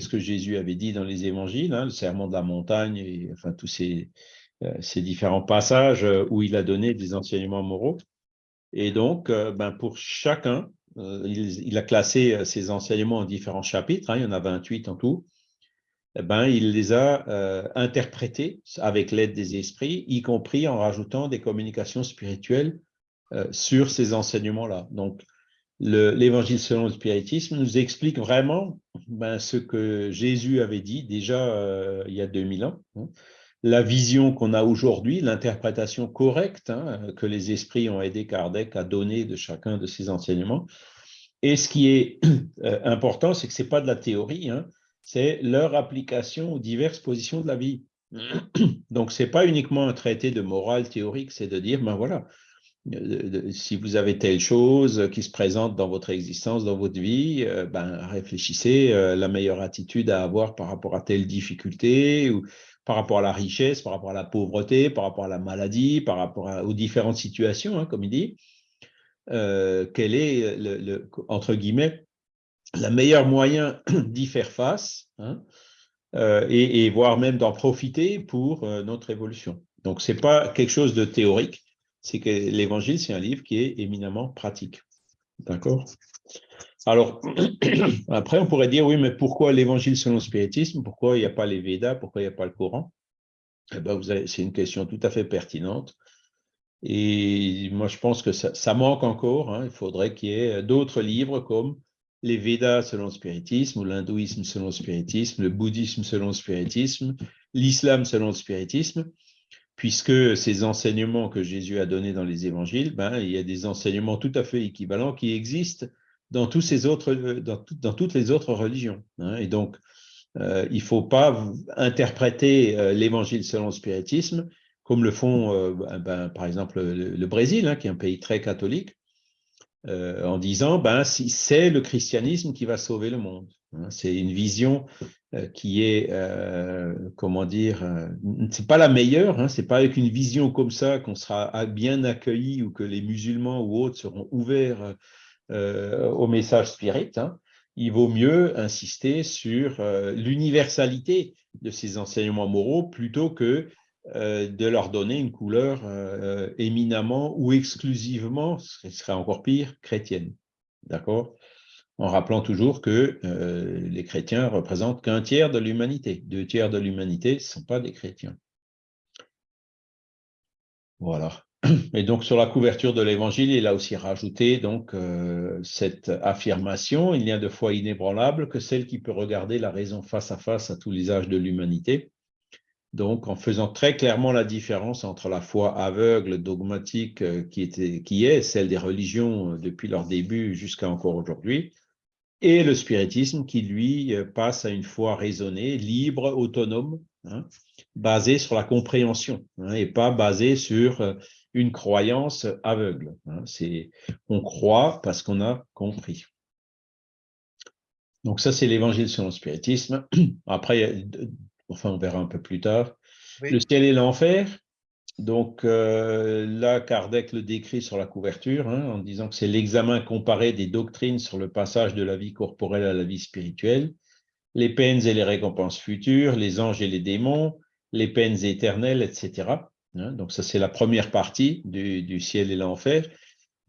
que Jésus avait dit dans les évangiles, hein, le serment de la montagne, et enfin tous ces, ces différents passages où il a donné des enseignements moraux. Et donc, ben, pour chacun, il, a classé ces enseignements en différents chapitres, hein, il y en a 28 en tout, eh ben, il les a interprétés avec l'aide des esprits, y compris en rajoutant des communications spirituelles sur ces enseignements-là. Donc, l'évangile selon le spiritisme nous explique vraiment ben, ce que Jésus avait dit déjà euh, il y a 2000 ans, hein. la vision qu'on a aujourd'hui, l'interprétation correcte hein, que les esprits ont aidé Kardec à donner de chacun de ces enseignements. Et ce qui est euh, important, c'est que ce n'est pas de la théorie, hein, c'est leur application aux diverses positions de la vie. Donc, ce n'est pas uniquement un traité de morale théorique, c'est de dire, ben voilà, si vous avez telle chose qui se présente dans votre existence, dans votre vie, euh, ben, réfléchissez euh, la meilleure attitude à avoir par rapport à telle difficulté, ou par rapport à la richesse, par rapport à la pauvreté, par rapport à la maladie, par rapport aux différentes situations, hein, comme il dit. Euh, quel est, entre guillemets, le meilleur moyen d'y faire face hein, et, et, voire même d'en profiter pour notre évolution. Donc, ce n'est pas quelque chose de théorique, c'est que l'évangile, c'est un livre qui est éminemment pratique. D'accord? Alors, après, on pourrait dire, oui, mais pourquoi l'évangile selon le spiritisme? Pourquoi il n'y a pas les Védas? Pourquoi il n'y a pas le Coran? Eh ben, C'est une question tout à fait pertinente. Et moi, je pense que ça, manque encore. Hein. Il faudrait qu'il y ait d'autres livres comme les Védas selon le spiritisme, ou l'hindouisme selon le spiritisme, le bouddhisme selon le spiritisme, l'islam selon le spiritisme, puisque ces enseignements que Jésus a donnés dans les évangiles, ben, il y a des enseignements tout à fait équivalents qui existent dans, tous ces autres, dans, dans toutes les autres religions. Hein. Et donc, euh, il ne faut pas interpréter euh, l'évangile selon le spiritisme comme le font, euh, ben, par exemple, le, Brésil, hein, qui est un pays très catholique, en disant ben, si c'est le christianisme qui va sauver le monde. Hein. C'est une vision euh, qui est, euh, comment dire, euh, c'est pas la meilleure, hein, c'est pas avec une vision comme ça qu'on sera bien accueilli ou que les musulmans ou autres seront ouverts au message spirit. Hein. Il vaut mieux insister sur l'universalité de ces enseignements moraux plutôt que de leur donner une couleur éminemment ou exclusivement, ce serait encore pire, chrétienne. D'accord? En rappelant toujours que les chrétiens représentent qu'un tiers de l'humanité. Deux tiers de l'humanité ne sont pas des chrétiens. Voilà. Et donc, sur la couverture de l'Évangile, il a aussi rajouté donc euh, cette affirmation, il n'y a de foi inébranlable que celle qui peut regarder la raison face à face à tous les âges de l'humanité. Donc, en faisant très clairement la différence entre la foi aveugle, dogmatique, euh, qui, qui est celle des religions euh, depuis leur début jusqu'à encore aujourd'hui, et le spiritisme qui, lui, passe à une foi raisonnée, libre, autonome, hein, basée sur la compréhension, hein, et pas basée sur une croyance aveugle. Hein. C'est on croit parce qu'on a compris. Donc ça, c'est l'évangile selon le spiritisme. Après, enfin, on verra un peu plus tard. Le ciel et l'enfer. Donc euh, là, Kardec le décrit sur la couverture hein, en disant que c'est l'examen comparé des doctrines sur le passage de la vie corporelle à la vie spirituelle, les peines et les récompenses futures, les anges et les démons, les peines éternelles, etc. Hein, donc ça, c'est la première partie du, ciel et l'enfer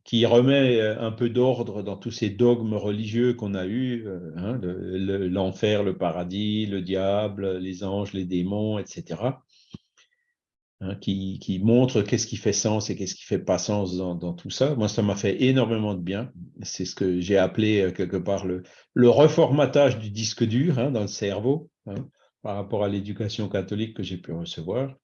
qui remet euh, un peu d'ordre dans tous ces dogmes religieux qu'on a eus, euh, hein, l'enfer, le, paradis, le diable, les anges, les démons, etc., hein, qui, montrent qu'est-ce qui fait sens et qu'est-ce qui fait pas sens dans, tout ça. Moi, ça m'a fait énormément de bien. C'est ce que j'ai appelé euh, quelque part le, reformatage du disque dur dans le cerveau par rapport à l'éducation catholique que j'ai pu recevoir.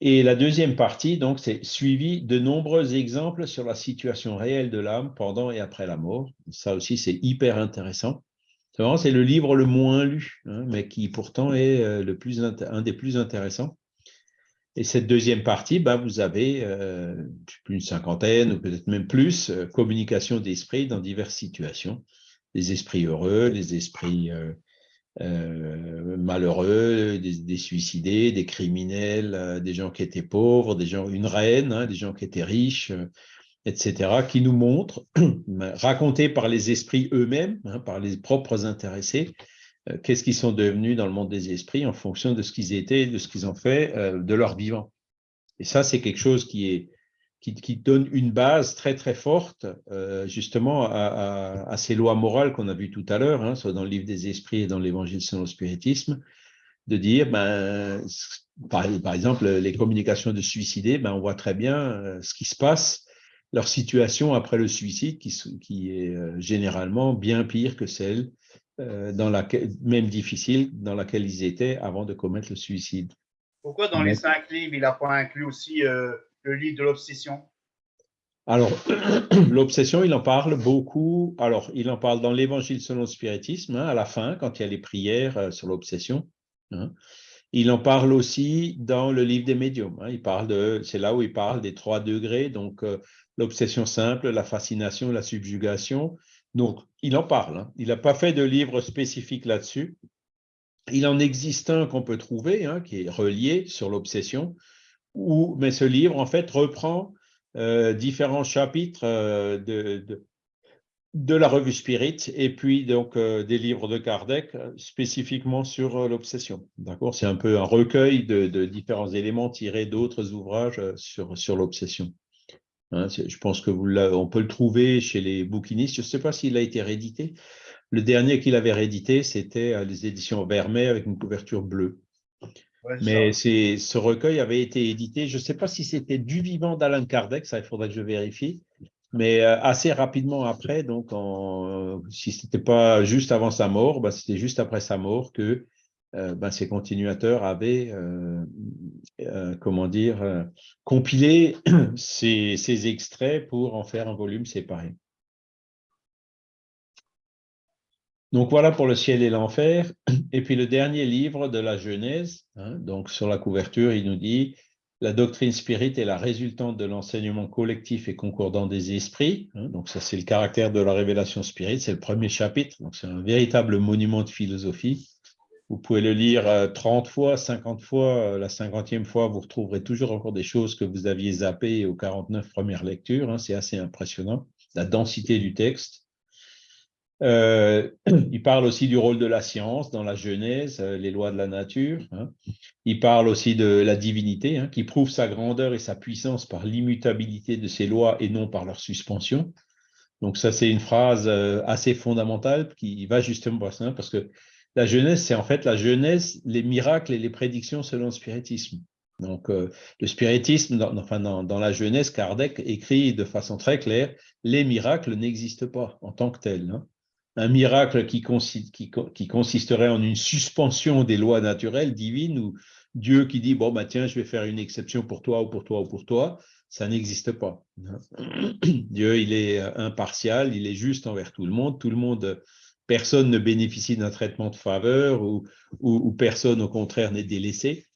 Et la deuxième partie, donc, c'est suivi de nombreux exemples sur la situation réelle de l'âme pendant et après la mort. Ça aussi, c'est hyper intéressant. C'est le livre le moins lu, hein, mais qui pourtant est euh, le plus, un des plus intéressants. Et cette deuxième partie, bah, vous avez euh, plus une cinquantaine ou peut-être même plus, euh, communication d'esprit dans diverses situations. Les esprits heureux, les esprits euh, malheureux, des, suicidés, des criminels, euh, des gens qui étaient pauvres, des gens, une reine, hein, des gens qui étaient riches, euh, etc., qui nous montrent, racontés par les esprits eux-mêmes, hein, par les propres intéressés, qu'est-ce qu'ils sont devenus dans le monde des esprits en fonction de ce qu'ils étaient, de ce qu'ils ont fait de leur vivant. Et ça, c'est quelque chose qui donne une base très très forte euh, justement à, ces lois morales qu'on a vues tout à l'heure, hein, soit dans le livre des esprits et dans l'évangile selon le spiritisme, de dire, ben, par, exemple, les communications de suicidés, ben, on voit très bien euh, ce qui se passe, leur situation après le suicide, qui, est euh, généralement bien pire que celle dans laquelle, même difficile, dans laquelle ils étaient avant de commettre le suicide. Pourquoi dans les cinq livres, il n'a pas inclus aussi le livre de l'obsession? Alors, l'obsession, il en parle beaucoup. Alors, il en parle dans l'Évangile selon le spiritisme, hein, à la fin, quand il y a les prières euh, sur l'obsession. Hein. Il en parle aussi dans le livre des médiums. Hein. Il parle de, c'est là où il parle des trois degrés, donc euh, l'obsession simple, la fascination, la subjugation. Donc, il en parle. Il n'a pas fait de livre spécifique là-dessus. Il en existe un qu'on peut trouver, qui est relié sur l'obsession, mais ce livre, en fait, reprend euh, différents chapitres euh, de, la revue Spirit et puis donc euh, des livres de Kardec spécifiquement sur l'obsession. D'accord? C'est un peu un recueil de, différents éléments tirés d'autres ouvrages sur l'obsession. Hein, je pense que vous on peut le trouver chez les bouquinistes. Je ne sais pas s'il a été réédité. Le dernier qu'il avait réédité, c'était les éditions Vermeer avec une couverture bleue. Mais ce recueil avait été édité, je ne sais pas si c'était du vivant d'Alan Kardec, ça il faudrait que je vérifie, mais euh, assez rapidement après, donc en, si ce n'était pas juste avant sa mort, bah, c'était juste après sa mort que euh, bah, ses continuateurs avaient, euh, comment dire, compilé ces, ces extraits pour en faire un volume séparé. Donc voilà pour le ciel et l'enfer. Et puis le dernier livre de la Genèse, hein, donc sur la couverture, il nous dit la doctrine spirit est la résultante de l'enseignement collectif et concordant des esprits. Hein. donc ça, c'est le caractère de la révélation spirit, c'est le premier chapitre. Donc c'est un véritable monument de philosophie. Vous pouvez le lire 30 euh, fois, 50 fois, euh, la 50e fois, vous retrouverez toujours encore des choses que vous aviez zappées aux 49 premières lectures. Hein. c'est assez impressionnant, la densité du texte. Euh, il parle aussi du rôle de la science dans la Genèse, les lois de la nature. Hein. Il parle aussi de la divinité, hein, qui prouve sa grandeur et sa puissance par l'immutabilité de ses lois et non par leur suspension. Donc ça, c'est une phrase assez fondamentale qui va justement parce que la Genèse, c'est en fait la Genèse, les miracles et les prédictions selon le spiritisme. Donc, le spiritisme, dans, enfin, dans, la Genèse, Kardec écrit de façon très claire, les miracles n'existent pas en tant que tels. Hein un miracle qui, consisterait en une suspension des lois naturelles divines ou Dieu qui dit, bon, bah, tiens, je vais faire une exception pour toi ou pour toi ou pour toi, ça n'existe pas. Dieu, il est impartial, il est juste envers tout le monde. Tout le monde, personne ne bénéficie d'un traitement de faveur ou, personne, au contraire, n'est délaissé.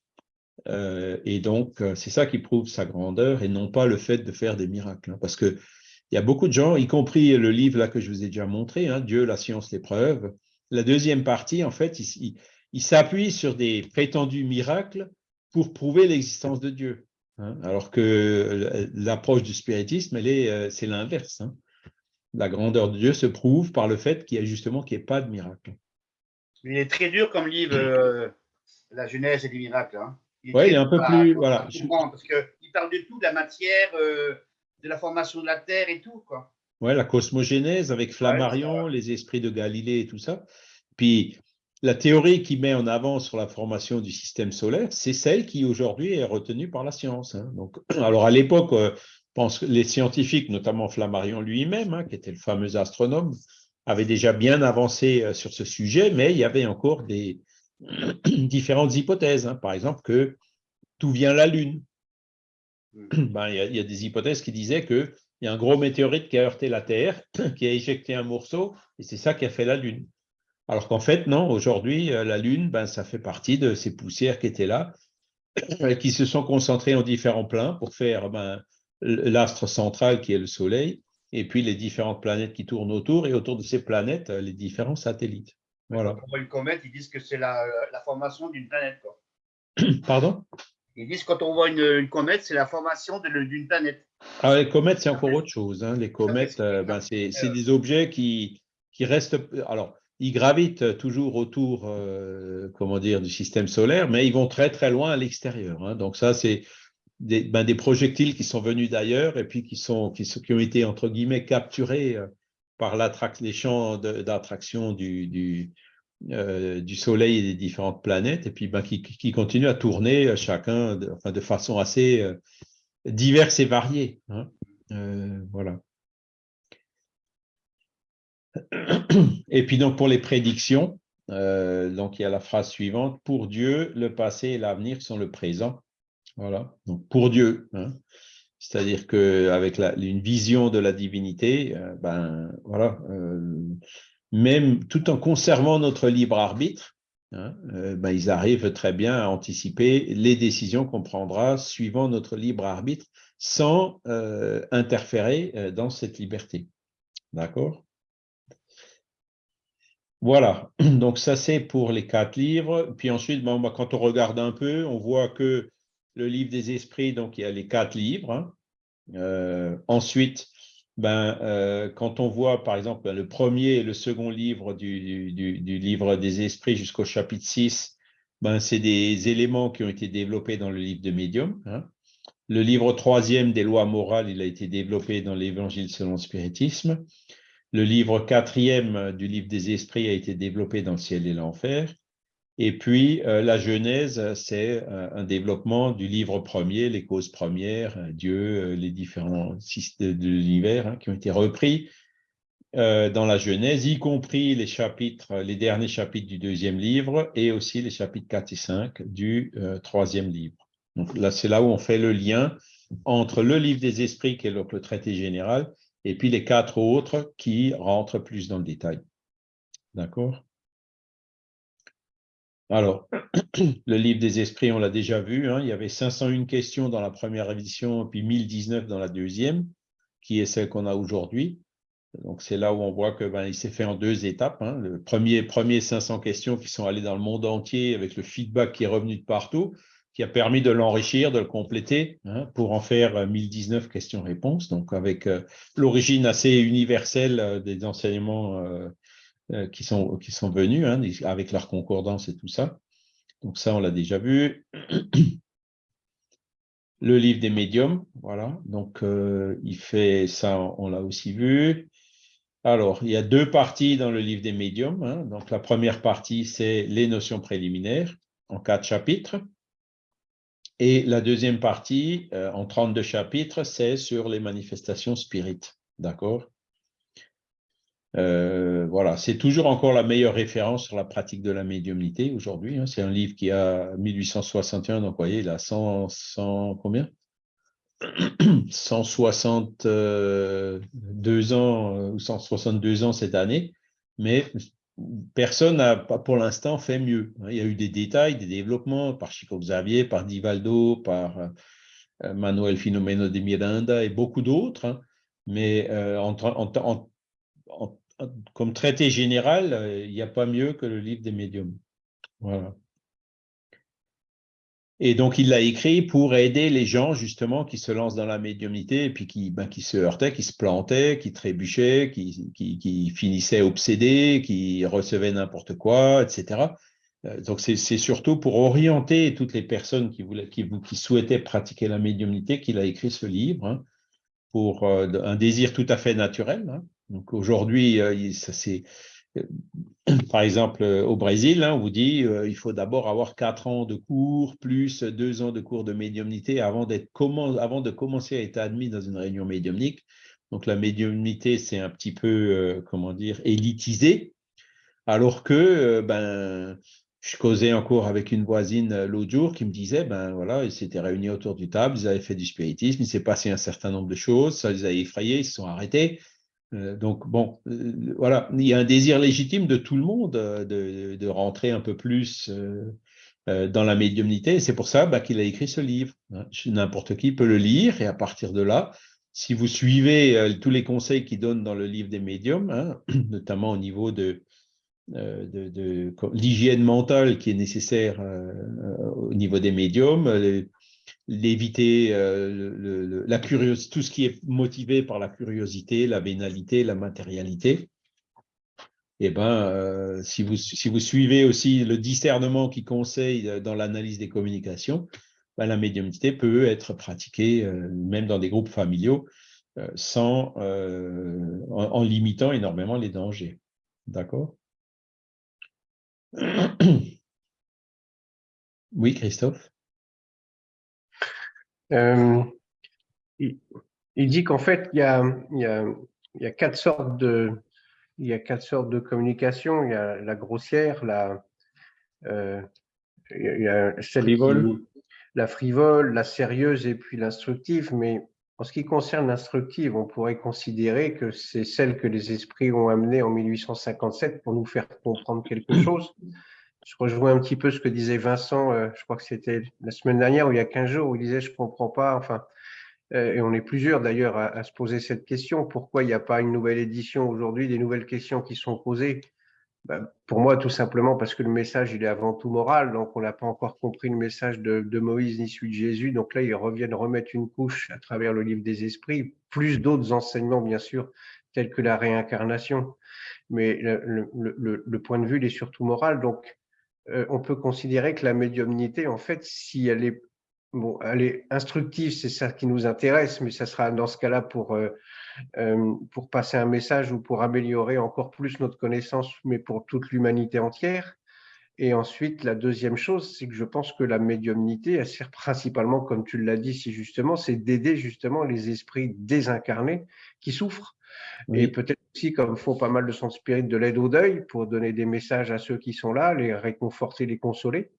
Euh, et donc, c'est ça qui prouve sa grandeur et non pas le fait de faire des miracles. Hein, parce que il y a beaucoup de gens, y compris le livre là que je vous ai déjà montré, hein, Dieu, la science, l'épreuve. La deuxième partie, en fait, il, s'appuie sur des prétendus miracles pour prouver l'existence de Dieu. Hein. alors que l'approche du spiritisme, elle est, euh, c'est l'inverse. La grandeur de Dieu se prouve par le fait qu'il y a justement qu'il n'y ait pas de miracle. Il est très dur comme livre, euh, La Genèse et les miracles. Oui, il est un peu plus. Voilà. Parce qu'il parle de tout, de la matière, euh, de la formation de la Terre et tout, quoi. Ouais, la cosmogénèse avec Flammarion, les esprits de Galilée et tout ça. Puis la théorie qui met en avant sur la formation du système solaire, c'est celle qui aujourd'hui est retenue par la science. Hein. Donc, alors à l'époque, pense les scientifiques, notamment Flammarion lui-même, hein, qui était le fameux astronome, avaient déjà bien avancé euh, sur ce sujet, mais il y avait encore des différentes hypothèses. Hein. Par exemple, que tout vient la Lune. Ben, il, y a, des hypothèses qui disaient qu'il y a un gros météorite qui a heurté la Terre, qui a éjecté un morceau, et c'est ça qui a fait la Lune. Alors qu'en fait, non, aujourd'hui, euh, la Lune, ben, ça fait partie de ces poussières qui étaient là, qui se sont concentrées en différents plans pour faire ben, l'astre central qui est le Soleil, et puis les différentes planètes qui tournent autour, et autour de ces planètes, les différents satellites. Voilà. Quand on voit une comète, ils disent que c'est la, la, formation d'une planète. Quoi. Pardon? Ils disent que quand on voit une, comète, c'est la formation d'une planète. Ah, les comètes, c'est encore autre chose. Hein. Les comètes, euh, ben, c'est des objets qui, qui restent. Alors, ils gravitent toujours autour, euh, comment dire, du système solaire, mais ils vont très très loin à l'extérieur. Hein. Donc ça, c'est des, ben, des, projectiles qui sont venus d'ailleurs et puis qui sont qui, ont été entre guillemets capturés euh, par les champs d'attraction du, euh, du Soleil et des différentes planètes, et puis ben, qui, qui continuent à tourner euh, chacun de, enfin, de façon assez diverse et variée. Hein. voilà. Et puis donc pour les prédictions, donc il y a la phrase suivante pour Dieu, le passé et l'avenir sont le présent. Voilà. Donc pour Dieu, hein. c'est-à-dire que avec une vision de la divinité, ben voilà même tout en conservant notre libre arbitre, hein, euh, ben, ils arrivent très bien à anticiper les décisions qu'on prendra suivant notre libre arbitre sans euh, interférer euh, dans cette liberté. D'accord? Voilà, donc ça c'est pour les quatre livres. Puis ensuite, ben, quand on regarde un peu, on voit que le livre des esprits, donc il y a les quatre livres. Hein. ensuite, ben, euh, quand on voit, par exemple, le premier et le second livre du, livre des esprits jusqu'au chapitre 6, ben, c'est des éléments qui ont été développés dans le livre de Médium. Hein. Le livre troisième des lois morales, il a été développé dans l'Évangile selon le spiritisme. Le livre quatrième du livre des esprits a été développé dans le ciel et l'enfer. Et puis, euh, la Genèse, c'est euh, un développement du livre premier, les causes premières, euh, Dieu, les différents systèmes de l'univers hein, qui ont été repris dans la Genèse, y compris les chapitres, les derniers chapitres du deuxième livre et aussi les chapitres 4 et 5 du troisième livre. Donc là, c'est là où on fait le lien entre le livre des esprits, qui est le traité général, et puis les quatre autres qui rentrent plus dans le détail. D'accord? Alors, le livre des esprits, on l'a déjà vu, hein, il y avait 501 questions dans la première édition, puis 1019 dans la deuxième, qui est celle qu'on a aujourd'hui. Donc, c'est là où on voit que ben, s'est fait en deux étapes. Hein. Le premier, premier 500 questions qui sont allées dans le monde entier avec le feedback qui est revenu de partout, qui a permis de l'enrichir, de le compléter hein, pour en faire 1019 euh, questions-réponses. Donc, avec euh, l'origine assez universelle euh, des enseignements qui, sont, qui sont venus hein, avec leur concordance et tout ça. Donc ça, on l'a déjà vu. Le livre des médiums, voilà. Donc, il fait ça, on l'a aussi vu. Alors, il y a deux parties dans le livre des médiums. Hein. Donc, la première partie, c'est les notions préliminaires en quatre chapitres. Et la deuxième partie, euh, en 32 chapitres, c'est sur les manifestations spirites. D'accord? Euh, Voilà, c'est toujours encore la meilleure référence sur la pratique de la médiumnité aujourd'hui. Hein. C'est un livre qui a 1861, donc vous voyez, il a 100, 100 combien? 162 ans euh, ou 162 ans cette année, mais personne n'a pour l'instant fait mieux. Hein. Il y a eu des détails, des développements par Chico Xavier, par Divaldo, par euh, Manuel Filomeno de Miranda et beaucoup d'autres, hein. mais euh, comme traité général, il n'y a pas mieux que le livre des médiums. Voilà. Et donc, il l'a écrit pour aider les gens, justement, qui se lancent dans la médiumnité et puis qui, ben, se heurtaient, qui se plantaient, qui trébuchaient, qui, finissaient obsédés, qui recevaient n'importe quoi, etc. Euh, donc, c'est surtout pour orienter toutes les personnes qui, voulaient, qui, qui souhaitaient pratiquer la médiumnité qu'il a écrit ce livre, hein, pour euh, un désir tout à fait naturel. Hein. Donc, aujourd'hui, euh, c'est par exemple, euh, au Brésil, hein, on vous dit euh, il faut d'abord avoir quatre ans de cours, plus deux ans de cours de médiumnité avant, avant de commencer à être admis dans une réunion médiumnique. Donc, la médiumnité, c'est un petit peu, euh, comment dire, élitisé. Alors que, ben, je causais encore avec une voisine l'autre jour qui me disait, ben voilà, ils s'étaient réunis autour du table, ils avaient fait du spiritisme, il s'est passé un certain nombre de choses, ça les a effrayés, ils se sont arrêtés. Euh, donc, bon, euh, voilà, il y a un désir légitime de tout le monde euh, de, rentrer un peu plus dans la médiumnité. C'est pour ça bah, qu'il a écrit ce livre. Hein. N'importe qui peut le lire et à partir de là, si vous suivez tous les conseils qu'il donne dans le livre des médiums, hein, notamment au niveau de, de, l'hygiène mentale qui est nécessaire au niveau des médiums, l'éviter euh, la curiosité, tout ce qui est motivé par la curiosité, la vénalité, la matérialité. Eh ben, euh, si, vous, si vous suivez aussi le discernement qui conseille euh, dans l'analyse des communications, ben, la médiumnité peut être pratiquée même dans des groupes familiaux sans, en, limitant énormément les dangers. D'accord? Oui, Christophe? Euh, il, dit qu'en fait, il y, a, il, y a, quatre sortes de, il y a quatre sortes de communication. Il y a la grossière, la, euh, il y a frivole. la frivole, la sérieuse et puis l'instructive. Mais en ce qui concerne l'instructive, on pourrait considérer que c'est celle que les esprits ont amenée en 1857 pour nous faire comprendre quelque chose je rejoins un petit peu ce que disait Vincent, euh, je crois que c'était la semaine dernière ou il y a 15 jours, où il disait je ne comprends pas, enfin, euh, et on est plusieurs d'ailleurs à, se poser cette question, pourquoi il n'y a pas une nouvelle édition aujourd'hui, des nouvelles questions qui sont posées? Ben, Pour moi, tout simplement parce que le message, il est avant tout moral, donc on n'a pas encore compris le message de, de, Moïse ni celui de Jésus, donc là, ils reviennent remettre une couche à travers le livre des esprits, plus d'autres enseignements, bien sûr, tels que la réincarnation. Mais le, le, le point de vue, il est surtout moral, donc euh, on peut considérer que la médiumnité, en fait, si elle est, bon, instructive, c'est ça qui nous intéresse, mais ça sera dans ce cas-là pour, euh, euh, pour passer un message ou pour améliorer encore plus notre connaissance, mais pour toute l'humanité entière. Et ensuite, la deuxième chose, c'est que je pense que la médiumnité, elle sert principalement, comme tu l'as dit si justement, c'est d'aider justement les esprits désincarnés qui souffrent. Et peut-être aussi, comme font pas mal de centres spirit, de l'aide au deuil pour donner des messages à ceux qui sont là, les réconforter, les consoler.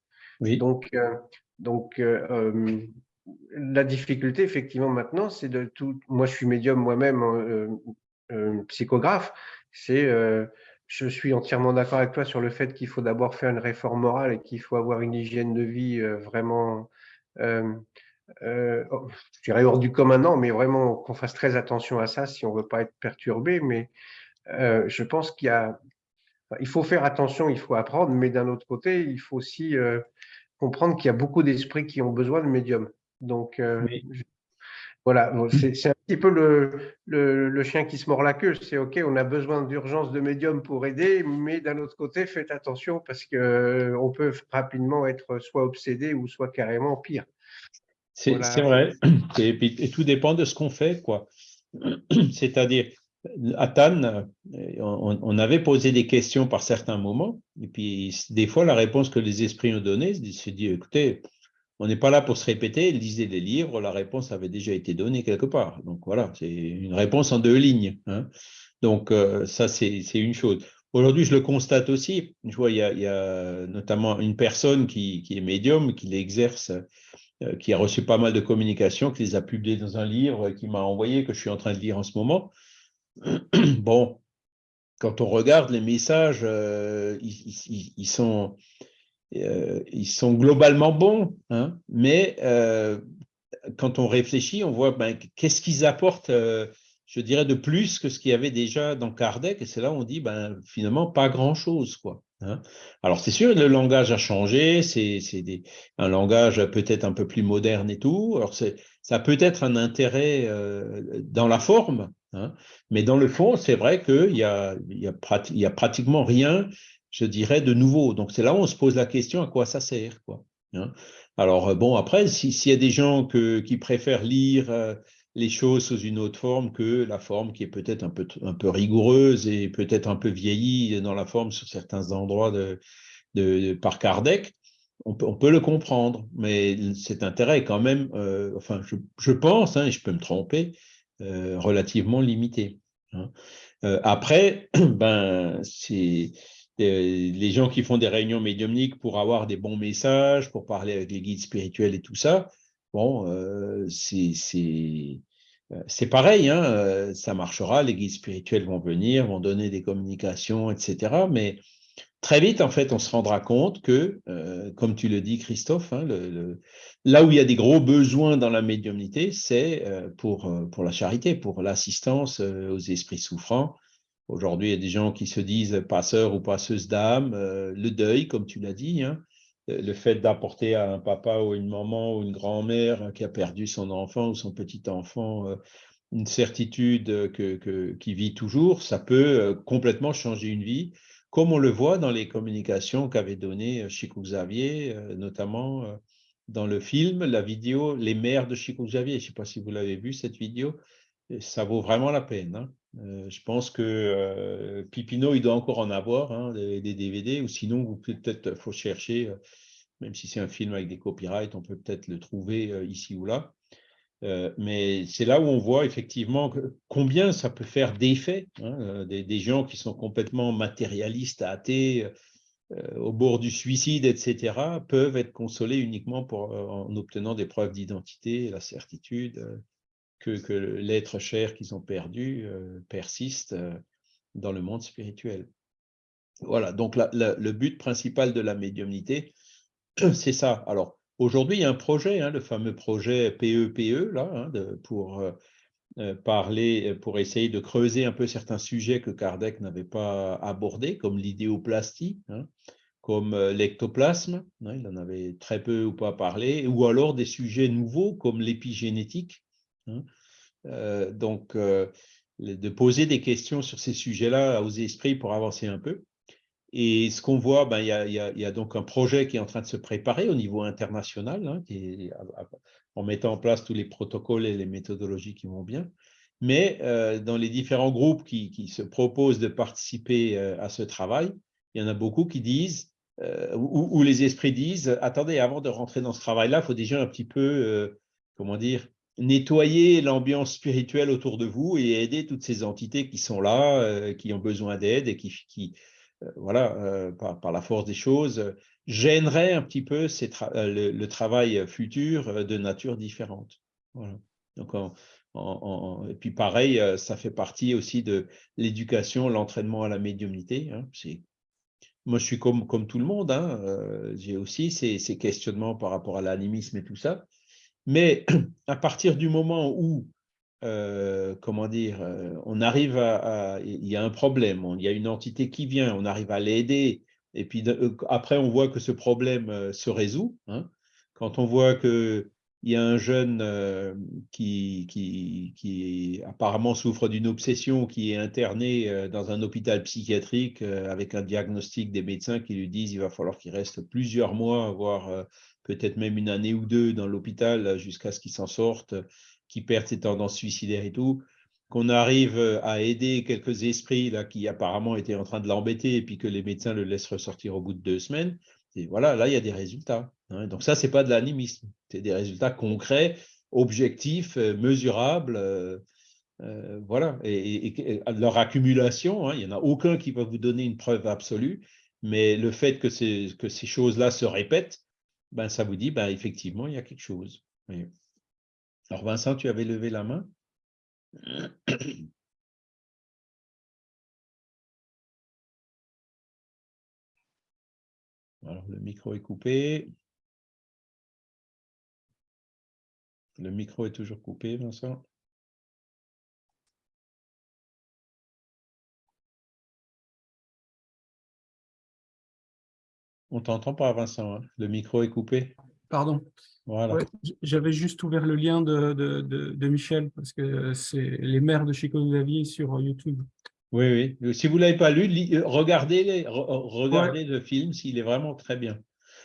Oui. Donc, euh, donc euh, euh, la difficulté, effectivement, maintenant, c'est de tout. Moi, je suis médium moi-même, psychographe. C'est je suis entièrement d'accord avec toi sur le fait qu'il faut d'abord faire une réforme morale et qu'il faut avoir une hygiène de vie vraiment euh, oh, je dirais hors du commun, non, mais vraiment qu'on fasse très attention à ça si on veut pas être perturbé. Mais euh, je pense qu'il y a, il faut faire attention, il faut apprendre, mais d'un autre côté, il faut aussi euh, comprendre qu'il y a beaucoup d'esprits qui ont besoin de médium. Donc, Voilà, c'est un petit peu le, le, chien qui se mord la queue. C'est OK, on a besoin d'urgence de médium pour aider, mais d'un autre côté, faites attention parce qu'on peut rapidement être soit obsédé ou soit carrément pire. C'est vrai. Et, et, tout dépend de ce qu'on fait. quoi. C'est-à-dire, à Tannes, on, avait posé des questions par certains moments, et puis des fois, la réponse que les esprits ont donnée, c'est dit, écoutez, on n'est pas là pour se répéter, lisez des livres, la réponse avait déjà été donnée quelque part. Donc voilà, c'est une réponse en deux lignes. Hein. Donc euh, ça, c'est une chose. Aujourd'hui, je le constate aussi. Je vois, il y a, notamment une personne qui, est médium, qui l'exerce, euh, qui a reçu pas mal de communications, qui les a publiées dans un livre, qui m'a envoyé, que je suis en train de lire en ce moment. bon, quand on regarde les messages, euh, ils, sont, euh, ils sont globalement bons, hein, mais euh, quand on réfléchit, on voit ben, qu'est-ce qu'ils apportent, je dirais, de plus que ce qu'il y avait déjà dans Kardec, et c'est là où on dit, ben, finalement, pas grand-chose. quoi. Hein. Alors, c'est sûr, le langage a changé, c'est un langage peut-être un peu plus moderne et tout. Alors, ça peut être un intérêt dans la forme, Hein. Mais dans le fond, c'est vrai qu'il n'y a, y a, pratiquement rien, je dirais, de nouveau. Donc c'est là où on se pose la question à quoi ça sert. Quoi, hein. Alors euh, bon, après, s'il y a des gens qui préfèrent lire euh, les choses sous une autre forme que la forme qui est peut-être un peu, rigoureuse et peut-être un peu vieillie dans la forme sur certains endroits de, par Kardec, on peut, le comprendre, mais cet intérêt est quand même, euh, enfin, je, pense, hein, et je peux me tromper, euh, relativement limité. Hein. Euh, après, ben, c'est les gens qui font des réunions médiumniques pour avoir des bons messages, pour parler avec les guides spirituels et tout ça, bon, c'est pareil, hein, ça marchera, les guides spirituels vont venir, vont donner des communications, etc. Mais très vite, en fait, on se rendra compte que, comme tu le dis, Christophe, hein, Là où il y a des gros besoins dans la médiumnité, c'est euh, pour, euh, la charité, pour l'assistance euh, aux esprits souffrants. Aujourd'hui, il y a des gens qui se disent passeurs ou passeuses d'âme, le deuil, comme tu l'as dit, hein, le fait d'apporter à un papa ou une maman ou une grand-mère qui a perdu son enfant ou son petit-enfant une certitude que, qui vit toujours, ça peut complètement changer une vie, comme on le voit dans les communications qu'avait données Chico Xavier, notamment dans le film, la vidéo Les mères de Chico Xavier. Je ne sais pas si vous l'avez vu, cette vidéo. Ça vaut vraiment la peine. Hein. Euh, je pense que euh, Pipino, il doit encore en avoir hein, des, DVD, ou sinon, peut-être, faut chercher, euh, même si c'est un film avec des copyrights, on peut peut-être le trouver ici ou là. mais c'est là où on voit effectivement combien ça peut faire d'effet. Hein, des, gens qui sont complètement matérialistes, athées, euh, au bord du suicide, etc., peuvent être consolés uniquement euh, en obtenant des preuves d'identité la certitude euh, que, l'être cher qu'ils ont perdu persiste dans le monde spirituel. Voilà, donc le but principal de la médiumnité, c'est ça. Alors, aujourd'hui, il y a un projet, hein, le fameux projet PEPE, e, là, hein, pour parler, pour essayer de creuser un peu certains sujets que Kardec n'avait pas abordés, comme l'idéoplastie, hein, comme euh, l'ectoplasme, il en avait très peu ou pas parlé, ou alors des sujets nouveaux comme l'épigénétique. Hein. Euh, donc, euh, de poser des questions sur ces sujets-là aux esprits pour avancer un peu. Et ce qu'on voit, ben, il, y a, donc un projet qui est en train de se préparer au niveau international, hein, en mettant en place tous les protocoles et les méthodologies qui vont bien. Mais dans les différents groupes qui, se proposent de participer à ce travail, il y en a beaucoup qui disent euh, où, les esprits disent attendez, avant de rentrer dans ce travail-là, il faut déjà un petit peu, euh, comment dire, nettoyer l'ambiance spirituelle autour de vous et aider toutes ces entités qui sont là, euh, qui ont besoin d'aide et qui, qui voilà, par, la force des choses, gêneraient un petit peu le, travail futur de nature différente. Donc, et puis pareil, ça fait partie aussi de l'éducation, l'entraînement à la médiumnité. Hein. Moi, je suis comme, tout le monde, hein, euh, j'ai aussi ces, questionnements par rapport à l'animisme et tout ça. Mais à partir du moment où, euh, comment dire, euh, on arrive à, Il y a un problème, il y a une entité qui vient, on arrive à l'aider, et puis après, on voit que ce problème se résout. Hein, quand on voit que il y a un jeune euh, qui, apparemment souffre d'une obsession, qui est interné euh, dans un hôpital psychiatrique euh, avec un diagnostic des médecins qui lui disent qu'il va falloir qu'il reste plusieurs mois, voire peut-être même une année ou deux dans l'hôpital jusqu'à ce qu'il s'en sorte, qu'il perde ses tendances suicidaires et tout, qu'on arrive à aider quelques esprits là, qui apparemment étaient en train de l'embêter et puis que les médecins le laissent ressortir au bout de deux semaines. Et voilà, là, il y a des résultats. Hein. Donc ça, ce n'est pas de l'animisme, c'est des résultats concrets, objectifs, euh, mesurables. Euh, euh, voilà, et, leur accumulation, hein, il n'y en a aucun qui va vous donner une preuve absolue, mais le fait que ces, choses-là se répètent, ben, ça vous dit, ben, effectivement, il y a quelque chose. Alors Vincent, tu avais levé la main? Alors, le micro est coupé. Le micro est toujours coupé, Vincent. On t'entend pas, Vincent. Hein. le micro est coupé. Pardon. Voilà. J'avais juste ouvert le lien de, de, Michel, parce que c'est les maires de Chico Xavier sur YouTube. Oui, oui. Si vous ne l'avez pas lu, regardez, regardez le film s'il est vraiment très bien.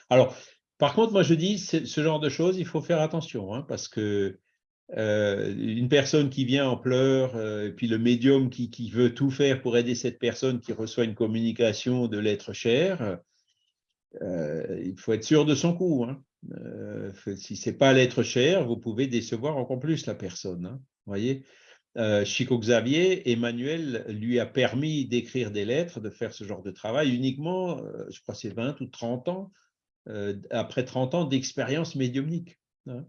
Alors, par contre, moi je dis, ce genre de choses, il faut faire attention, hein, parce que euh, une personne qui vient en pleurs, euh, puis le médium qui, veut tout faire pour aider cette personne qui reçoit une communication de l'être cher, euh, il faut être sûr de son coup. Hein. si ce n'est pas l'être cher, vous pouvez décevoir encore plus la personne. Hein, Chico Xavier, Emmanuel lui a permis d'écrire des lettres, de faire ce genre de travail uniquement, je crois c'est 20 ou 30 ans, après 30 ans d'expérience médiumnique. Hein.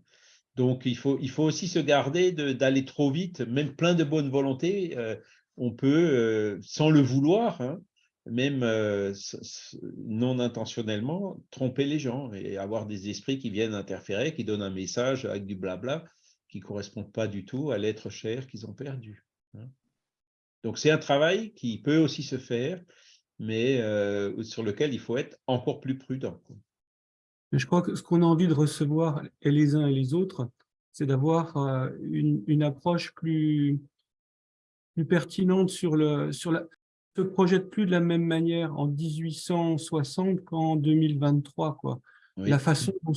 Donc, il faut, il faut aussi se garder d'aller trop vite, même plein de bonne volonté. Euh, on peut, euh, sans le vouloir, hein, même euh, non intentionnellement, tromper les gens et avoir des esprits qui viennent interférer, qui donnent un message avec du blabla qui ne correspond pas du tout à l'être cher qu'ils ont perdu. Hein. Donc, c'est un travail qui peut aussi se faire, mais sur lequel il faut être encore plus prudent je crois que ce qu'on a envie de recevoir, et les uns et les autres, c'est d'avoir euh, une, approche plus, plus pertinente sur le... Sur la, se projette plus de la même manière en 1860 qu'en 2023. Quoi. La façon dont,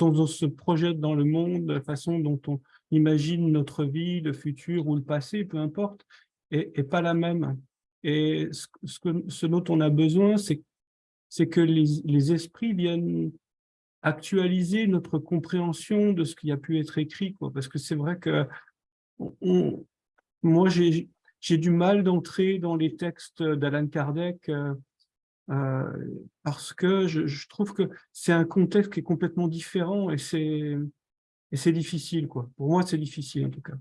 on, se projette dans le monde, la façon dont on imagine notre vie, le futur ou le passé, peu importe, est, pas la même. Et ce, que, ce dont on a besoin, c'est que les, les esprits viennent actualiser notre compréhension de ce qui a pu être écrit, quoi, parce que c'est vrai que moi, j'ai du mal d'entrer dans les textes d'Alan Kardec euh, euh, parce que je, trouve que c'est un contexte qui est complètement différent et c'est difficile. Quoi. Pour moi, c'est difficile en tout cas.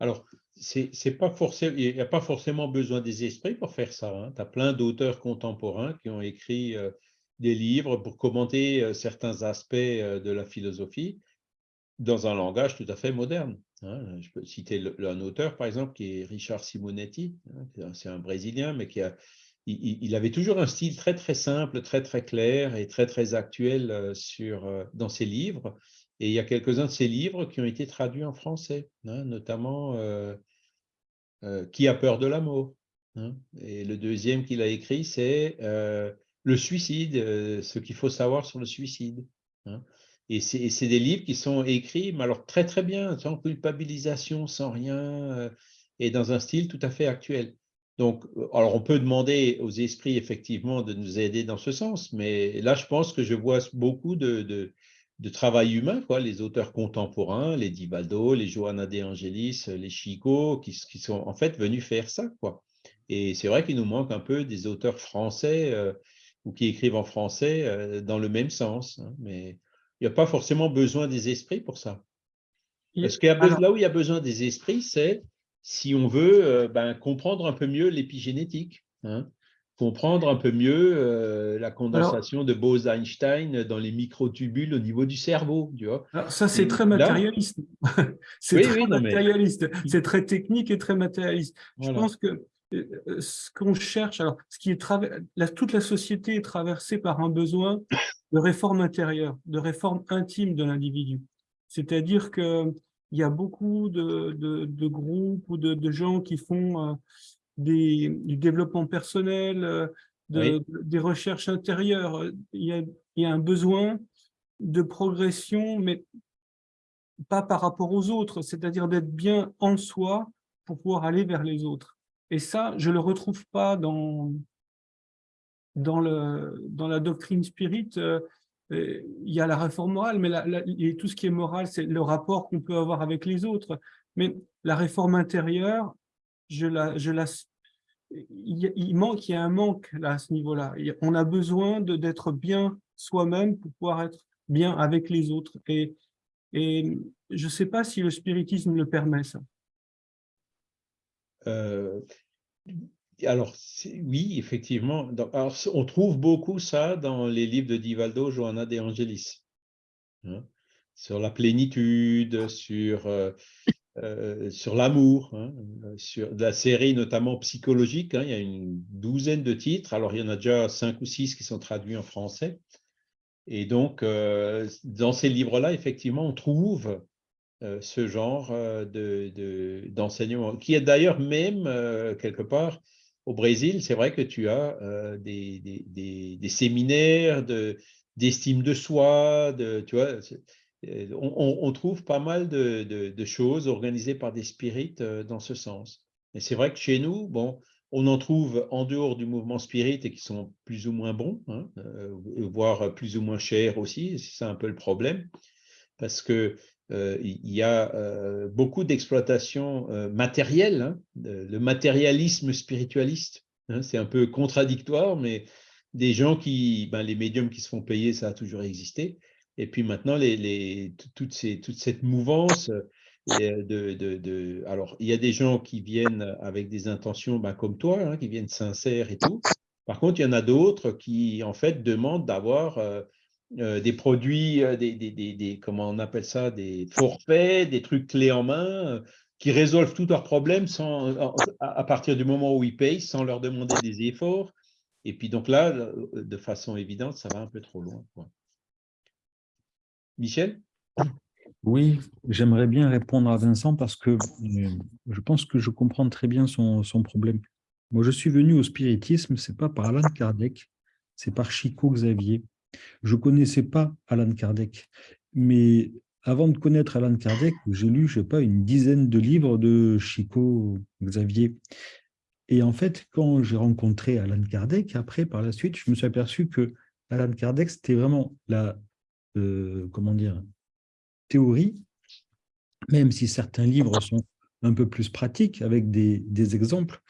Alors, c'est pas forcément, il n'y a pas forcément besoin des esprits pour faire ça. Hein. Tu as plein d'auteurs contemporains qui ont écrit euh, des livres pour commenter euh, certains aspects euh, de la philosophie dans un langage tout à fait moderne. Hein. Je peux citer un auteur, par exemple, qui est Richard Simonetti, hein, c'est un Brésilien, mais qui a, il, avait toujours un style très très simple, très très clair et très très actuel euh, sur, dans ses livres. Et il y a quelques-uns de ses livres qui ont été traduits en français, hein, notamment Qui a peur de l'amour Et le deuxième qu'il a écrit, c'est le suicide, euh, ce qu'il faut savoir sur le suicide. Hein. Et c'est des livres qui sont écrits, mais alors très très bien, sans culpabilisation, sans rien, euh, et dans un style tout à fait actuel. Donc, euh, alors on peut demander aux esprits effectivement de nous aider dans ce sens, mais là je pense que je vois beaucoup de, travail humain, quoi, les auteurs contemporains, les Divaldo, les Johanna De Angelis, les Chico, qui, qui, sont en fait venus faire ça. Quoi. Et c'est vrai qu'il nous manque un peu des auteurs français ou qui écrivent en français euh, dans le même sens. Hein, mais il n'y a pas forcément besoin des esprits pour ça. Parce que là où il y a besoin des esprits, c'est si on veut euh, ben, comprendre un peu mieux l'épigénétique, hein, comprendre un peu mieux euh, la condensation de Bose-Einstein dans les microtubules au niveau du cerveau. Tu vois. Alors ça, c'est très matérialiste. c'est très matérialiste. C'est très technique et très matérialiste. Je pense que ce qu'on cherche, alors ce qui est la, toute la société est traversée par un besoin de réforme intérieure, de réforme intime de l'individu. C'est-à-dire qu'il y a beaucoup de, de, groupes ou de, de, gens qui font euh, des, du développement personnel, euh, des recherches intérieures. Il y, a, il y a un besoin de progression, mais pas par rapport aux autres, c'est-à-dire d'être bien en soi pour pouvoir aller vers les autres. Et ça, je ne le retrouve pas dans, dans, le, dans la doctrine spirit. Euh, euh, il y a la réforme morale, mais tout ce qui est moral, c'est le rapport qu'on peut avoir avec les autres. Mais la réforme intérieure, je la, je la, il, manque, il y a un manque là, à ce niveau-là. On a besoin d'être bien soi-même pour pouvoir être bien avec les autres. Et, et je ne sais pas si le spiritisme le permet, ça. Euh, alors, oui, effectivement. On trouve beaucoup ça dans les livres de Divaldo, Johanna de Angelis. Hein, sur la plénitude, sur, euh, euh, sur l'amour, hein, sur la série notamment psychologique. Hein, il y a une douzaine de titres. Alors, il y en a déjà cinq ou six qui sont traduits en français. Et donc, dans ces livres-là, effectivement, on trouve ce genre d'enseignement, de, qui est d'ailleurs même, quelque part, au Brésil, c'est vrai que tu as euh, des, des, des, séminaires d'estime de, soi, de, tu vois, euh, on, trouve pas mal de, de, choses organisées par des spirites euh, dans ce sens. Et c'est vrai que chez nous, bon, on en trouve en dehors du mouvement spirit et qui sont plus ou moins bons, hein, voire plus ou moins chers aussi, c'est un peu le problème, parce que euh, il y a euh, beaucoup d'exploitation euh, matérielle, hein, le matérialisme spiritualiste. Hein, c'est un peu contradictoire, mais des gens qui, ben, les médiums qui se font payer, ça a toujours existé. Et puis maintenant, les, les, toute, ces, toute cette mouvance de, de, alors, il y a des gens qui viennent avec des intentions ben, comme toi, hein, qui viennent sincères et tout. Par contre, il y en a d'autres qui, en fait, demandent d'avoir euh, des produits, euh, des, comment on appelle ça, des forfaits, des trucs clés en main, euh, qui résolvent tous leurs problèmes sans, à, partir du moment où ils payent, sans leur demander des efforts. Et puis donc là, de façon évidente, ça va un peu trop loin. Michel? Oui, j'aimerais bien répondre à Vincent parce que je pense que je comprends très bien son, son problème. Moi, je suis venu au spiritisme, c'est pas par Alan Kardec, c'est par Chico Xavier. Je ne connaissais pas Alan Kardec, mais avant de connaître Alan Kardec, j'ai lu, je sais pas, une dizaine de livres de Chico Xavier. Et en fait, quand j'ai rencontré Alan Kardec, après, par la suite, je me suis aperçu que Alan Kardec, c'était vraiment la, euh, comment dire, théorie, même si certains livres sont un peu plus pratiques, avec des, des exemples,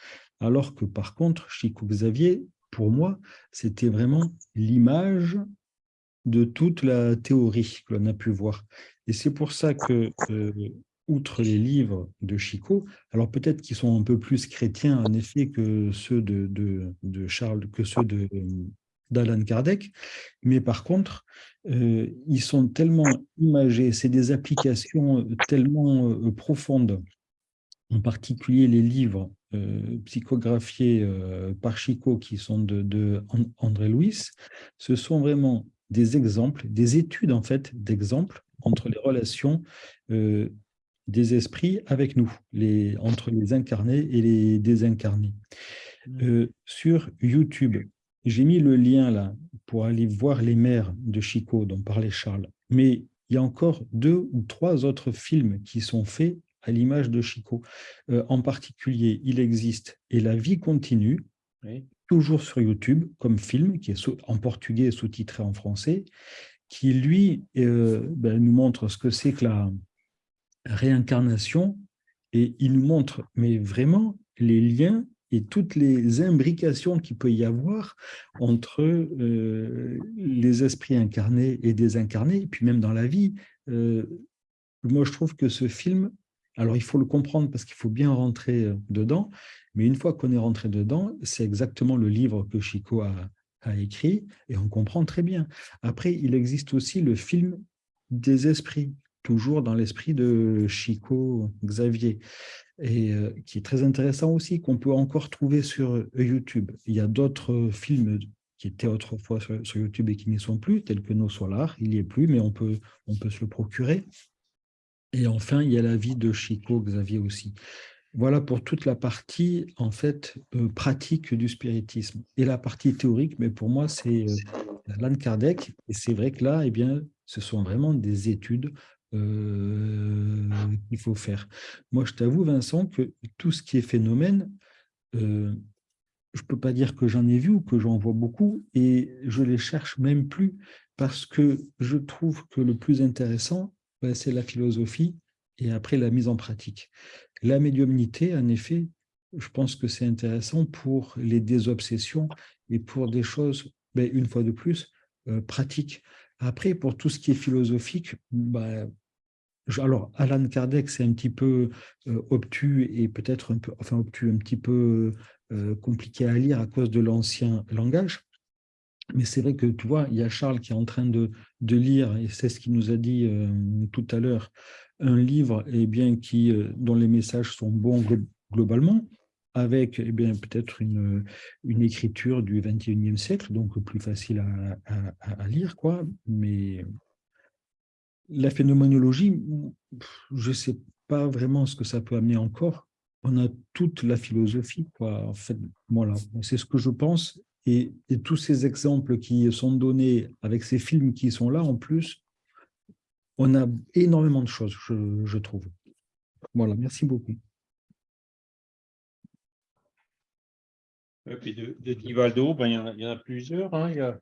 alors que par contre, Chico Xavier, pour moi, c'était vraiment l'image de toute la théorie que l'on a pu voir. Et c'est pour ça que, euh, outre les livres de Chico, alors peut-être qu'ils sont un peu plus chrétiens en effet que ceux de, de, Charles, que ceux d'Alan Kardec, mais par contre, euh, ils sont tellement imagés, c'est des applications tellement euh, profondes, en particulier les livres euh, psychographiés euh, par Chico qui sont de, André Louis, ce sont vraiment des exemples, des études en fait d'exemples entre les relations euh, des esprits avec nous, les, entre les incarnés et les désincarnés. Mmh. sur YouTube, j'ai mis le lien là pour aller voir les mères de Chico dont parlait Charles, mais il y a encore deux ou trois autres films qui sont faits à l'image de Chico. Euh, en particulier, il existe « Et la vie continue toujours sur YouTube, comme film, qui est en portugais sous-titré en français, qui, lui, euh, ben, nous montre ce que c'est que la réincarnation, et il nous montre, mais vraiment, les liens et toutes les imbrications qu'il peut y avoir entre euh, les esprits incarnés et désincarnés, et puis même dans la vie. moi, je trouve que ce film alors, il faut le comprendre parce qu'il faut bien rentrer euh, dedans, mais une fois qu'on est rentré dedans, c'est exactement le livre que Chico a, écrit et on comprend très bien. Après, il existe aussi le film des esprits, toujours dans l'esprit de Chico Xavier, et euh, qui est très intéressant aussi, qu'on peut encore trouver sur YouTube. Il y a d'autres films qui étaient autrefois sur, YouTube et qui n'y sont plus, tels que Nos Solars, il n'y est plus, mais on peut, on peut se le procurer. Et enfin, il y a la vie de Chico Xavier aussi. Voilà pour toute la partie en fait euh, pratique du spiritisme. Et la partie théorique, mais pour moi, c'est euh, Kardec. Et c'est vrai que là, eh bien, ce sont vraiment des études euh, qu'il faut faire. Moi, je t'avoue, Vincent, que tout ce qui est phénomène, euh, je ne peux pas dire que j'en ai vu ou que j'en vois beaucoup, et je les cherche même plus, parce que je trouve que le plus intéressant, c'est la philosophie et après la mise en pratique. La médiumnité, en effet, je pense que c'est intéressant pour les désobsessions et pour des choses, ben, une fois de plus, euh, pratiques. Après, pour tout ce qui est philosophique, ben, alors Alan Kardec, c'est un petit peu euh, obtus et peut-être un peu, enfin obtus, un petit peu euh, compliqué à lire à cause de l'ancien langage. Mais c'est vrai que, tu vois, il y a Charles qui est en train de, de lire, et c'est ce qu'il nous a dit tout à l'heure, un livre eh bien, qui, euh, dont les messages sont bons globalement, avec eh peut-être une, une écriture du 21e siècle, donc plus facile à, à, lire, quoi. Mais la phénoménologie, je ne sais pas vraiment ce que ça peut amener encore. On a toute la philosophie, quoi. En fait, voilà, c'est ce que je pense. Et, tous ces exemples qui sont donnés avec ces films qui sont là, en plus, on a énormément de choses, je, trouve. Voilà, merci beaucoup. Et puis de, de Divaldo, ben, il, y en a, plusieurs. Hein. Il y a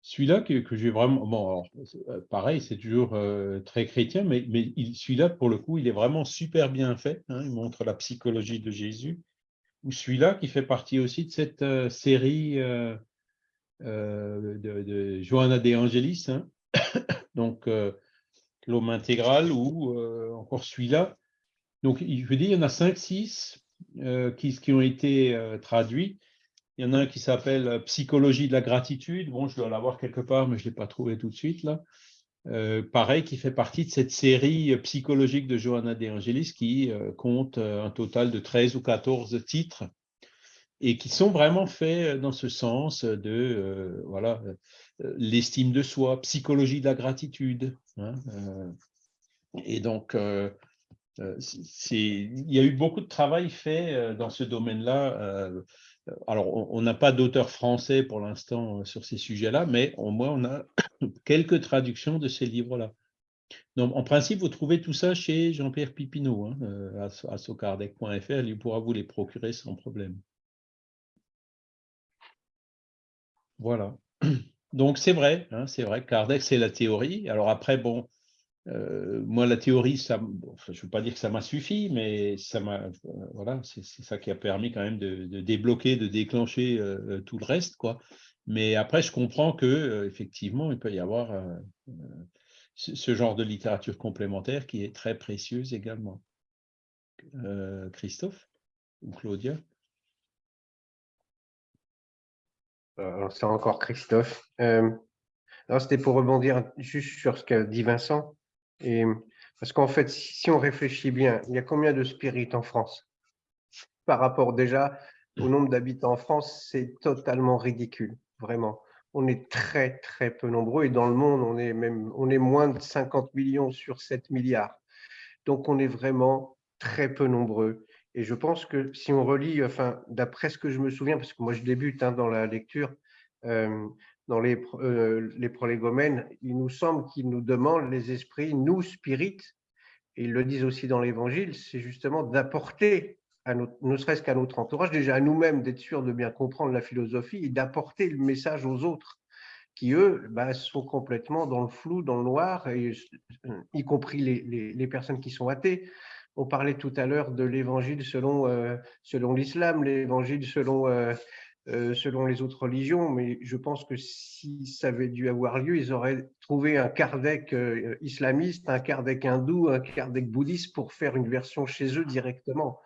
celui-là que, j'ai vraiment... Bon, euh, pareil, c'est toujours euh, très chrétien, mais, mais celui-là, pour le coup, il est vraiment super bien fait. Hein. il montre la psychologie de Jésus. Ou celui-là qui fait partie aussi de cette euh, série de, de, Johanna De Angelis. Hein. Donc, l'homme intégral ou euh, encore celui-là. Donc, je veux dire, il y en a 5-6 euh, qui, qui, ont été euh, traduits. Il y en a un qui s'appelle Psychologie de la gratitude. Bon, je dois l'avoir quelque part, mais je ne l'ai pas trouvé tout de suite là. Pareil, qui fait partie de cette série psychologique de Johanna De Angelis qui compte un total de 13 ou 14 titres et qui sont vraiment faits dans ce sens de voilà l'estime de soi, psychologie de la gratitude, Hein, euh, et donc, euh, euh, il y a eu beaucoup de travail fait dans ce domaine-là. Alors, on n'a pas d'auteur français pour l'instant sur ces sujets-là, mais au moins on a quelques traductions de ces livres-là. Donc, en principe, vous trouvez tout ça chez Jean-Pierre Pipineau, hein, à, socardec.fr, il pourra vous les procurer sans problème. Voilà. Donc c'est vrai, hein, c'est vrai, Kardec c'est la théorie. Alors après, bon, euh, moi la théorie, ça, je ne veux pas dire que ça m'a suffi, mais ça m'a, euh, voilà, c'est ça qui a permis quand même de, débloquer, de déclencher euh, tout le reste, quoi. Mais après, je comprends que effectivement, il peut y avoir ce genre de littérature complémentaire qui est très précieuse également. Christophe ou Claudia? C'est encore Christophe. C'était pour rebondir juste sur ce qu'a dit Vincent. Et, parce qu'en fait, si on réfléchit bien, il y a combien de spirites en France? Par rapport déjà au nombre d'habitants en France, c'est totalement ridicule, vraiment. On est très, très peu nombreux et dans le monde, on est, même, on est moins de 50 millions sur 7 milliards. Donc, on est vraiment très peu nombreux. Et je pense que si on relit, enfin, d'après ce que je me souviens, parce que moi je débute hein, dans la lecture, euh, dans les, euh, les prolégomènes, il nous semble qu'ils nous demandent, les esprits, nous, spirites, et ils le disent aussi dans l'évangile, c'est justement d'apporter, ne serait-ce qu'à notre entourage, déjà à nous-mêmes, d'être sûr de bien comprendre la philosophie et d'apporter le message aux autres qui, eux, bah, sont complètement dans le flou, dans le noir, et, y compris les, personnes qui sont athées. On parlait tout à l'heure de l'évangile selon, euh, selon l'islam, l'évangile selon, euh, euh, selon les autres religions, mais je pense que si ça avait dû avoir lieu, ils auraient trouvé un Kardec islamiste, un Kardec hindou, un Kardec bouddhiste pour faire une version chez eux directement.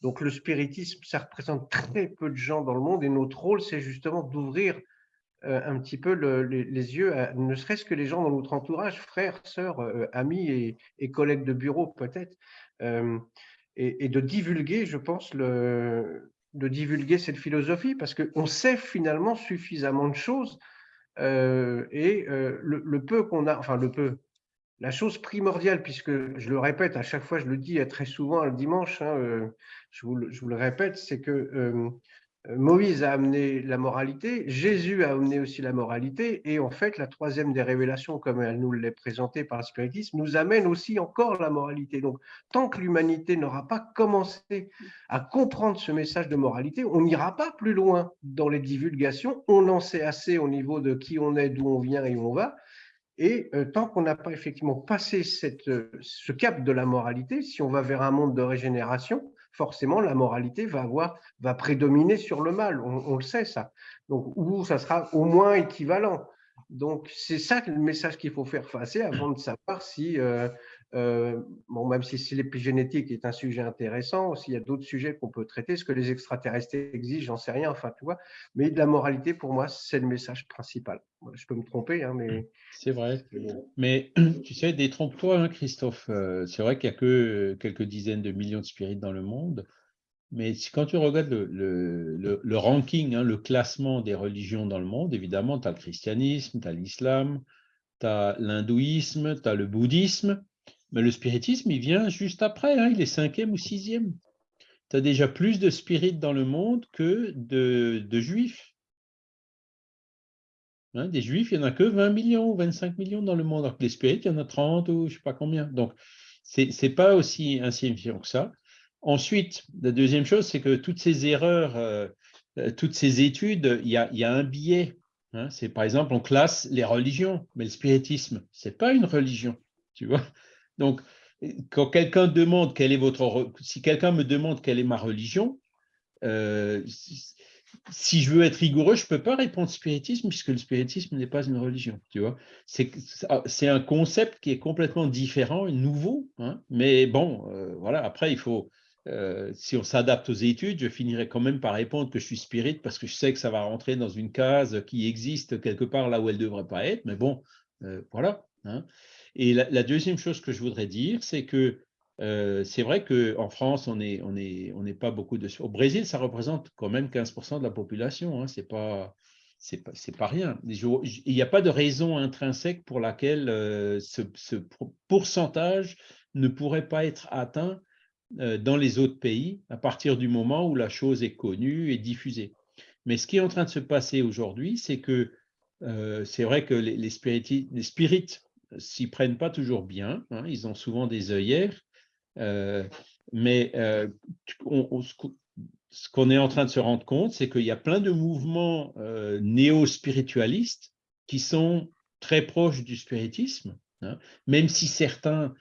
Donc le spiritisme, ça représente très peu de gens dans le monde et notre rôle, c'est justement d'ouvrir un petit peu les, yeux, ne serait-ce que les gens dans notre entourage, frères, sœurs, amis et collègues de bureau peut-être, euh, et, de divulguer, je pense, le, de divulguer cette philosophie, parce qu'on sait finalement suffisamment de choses, euh, et euh, le, peu qu'on a, enfin le peu, la chose primordiale, puisque je le répète, à chaque fois, je le dis très souvent le dimanche, hein, euh, je, vous le, répète, c'est que euh, Moïse a amené la moralité, Jésus a amené aussi la moralité, et en fait, la troisième des révélations, comme elle nous l'est présentée par le spiritisme, nous amène aussi encore la moralité. Donc, tant que l'humanité n'aura pas commencé à comprendre ce message de moralité, on n'ira pas plus loin dans les divulgations. On en sait assez au niveau de qui on est, d'où on vient et où on va. Et euh, tant qu'on n'a pas effectivement passé euh, ce cap de la moralité, si on va vers un monde de régénération, forcément la moralité va avoir va prédominer sur le mal. On, le sait ça. Donc ou ça sera au moins équivalent. Donc c'est ça le message qu'il faut faire passer avant de savoir si euh, euh, bon, même si, si l'épigénétique est un sujet intéressant, s'il y a d'autres sujets qu'on peut traiter, ce que les extraterrestres exigent, j'en sais rien, enfin, tu vois. Mais de la moralité, pour moi, c'est le message principal. Je peux me tromper, hein, mais… C'est vrai. Mais tu sais, détrompe-toi, hein, Christophe. Euh, c'est vrai qu'il n'y a que quelques dizaines de millions de spirites dans le monde. Mais quand tu regardes le, le, le, ranking, hein, le classement des religions dans le monde, évidemment, tu as le christianisme, tu as l'islam, tu as l'hindouisme, tu as le bouddhisme, mais le spiritisme, il vient juste après, hein, il est cinquième ou sixième. Tu as déjà plus de spirites dans le monde que de, juifs. Hein, des juifs, il n'y en a que 20 millions ou 25 millions dans le monde, alors que les spirites, il y en a 30 ou je ne sais pas combien. Donc, ce n'est pas aussi insignifiant que ça. Ensuite, la deuxième chose, c'est que toutes ces erreurs, euh, euh, toutes ces études, il y a, un biais. Hein. par exemple, on classe les religions, mais le spiritisme, ce n'est pas une religion. Tu vois donc, quand quelqu'un demande quelle est votre, me demande quelle est ma religion, euh, si je veux être rigoureux, je ne peux pas répondre spiritisme puisque le spiritisme n'est pas une religion. Vois, c'est un concept qui est complètement différent, nouveau. Hein, mais bon, euh, voilà. Après, il faut, euh, si on s'adapte aux études, je finirai quand même par répondre que je suis spirit parce que je sais que ça va rentrer dans une case qui existe quelque part là où elle ne devrait pas être. Mais bon, voilà. Hein. Et la, deuxième chose que je voudrais dire, c'est que euh, c'est vrai qu'en France, on n'est pas beaucoup de... Au Brésil, ça représente quand même 15% de la population. Hein, c'est pas pas, pas, rien. Il n'y a pas de raison intrinsèque pour laquelle euh, ce, ce, pourcentage ne pourrait pas être atteint euh, dans les autres pays à partir du moment où la chose est connue et diffusée. Mais ce qui est en train de se passer aujourd'hui, c'est que c'est vrai que les spirites s'y prennent pas toujours bien, hein, ils ont souvent des œillères, euh, mais euh, ce qu'on est en train de se rendre compte, c'est qu'il y a plein de mouvements euh, néo-spiritualistes qui sont très proches du spiritisme, hein, même si certains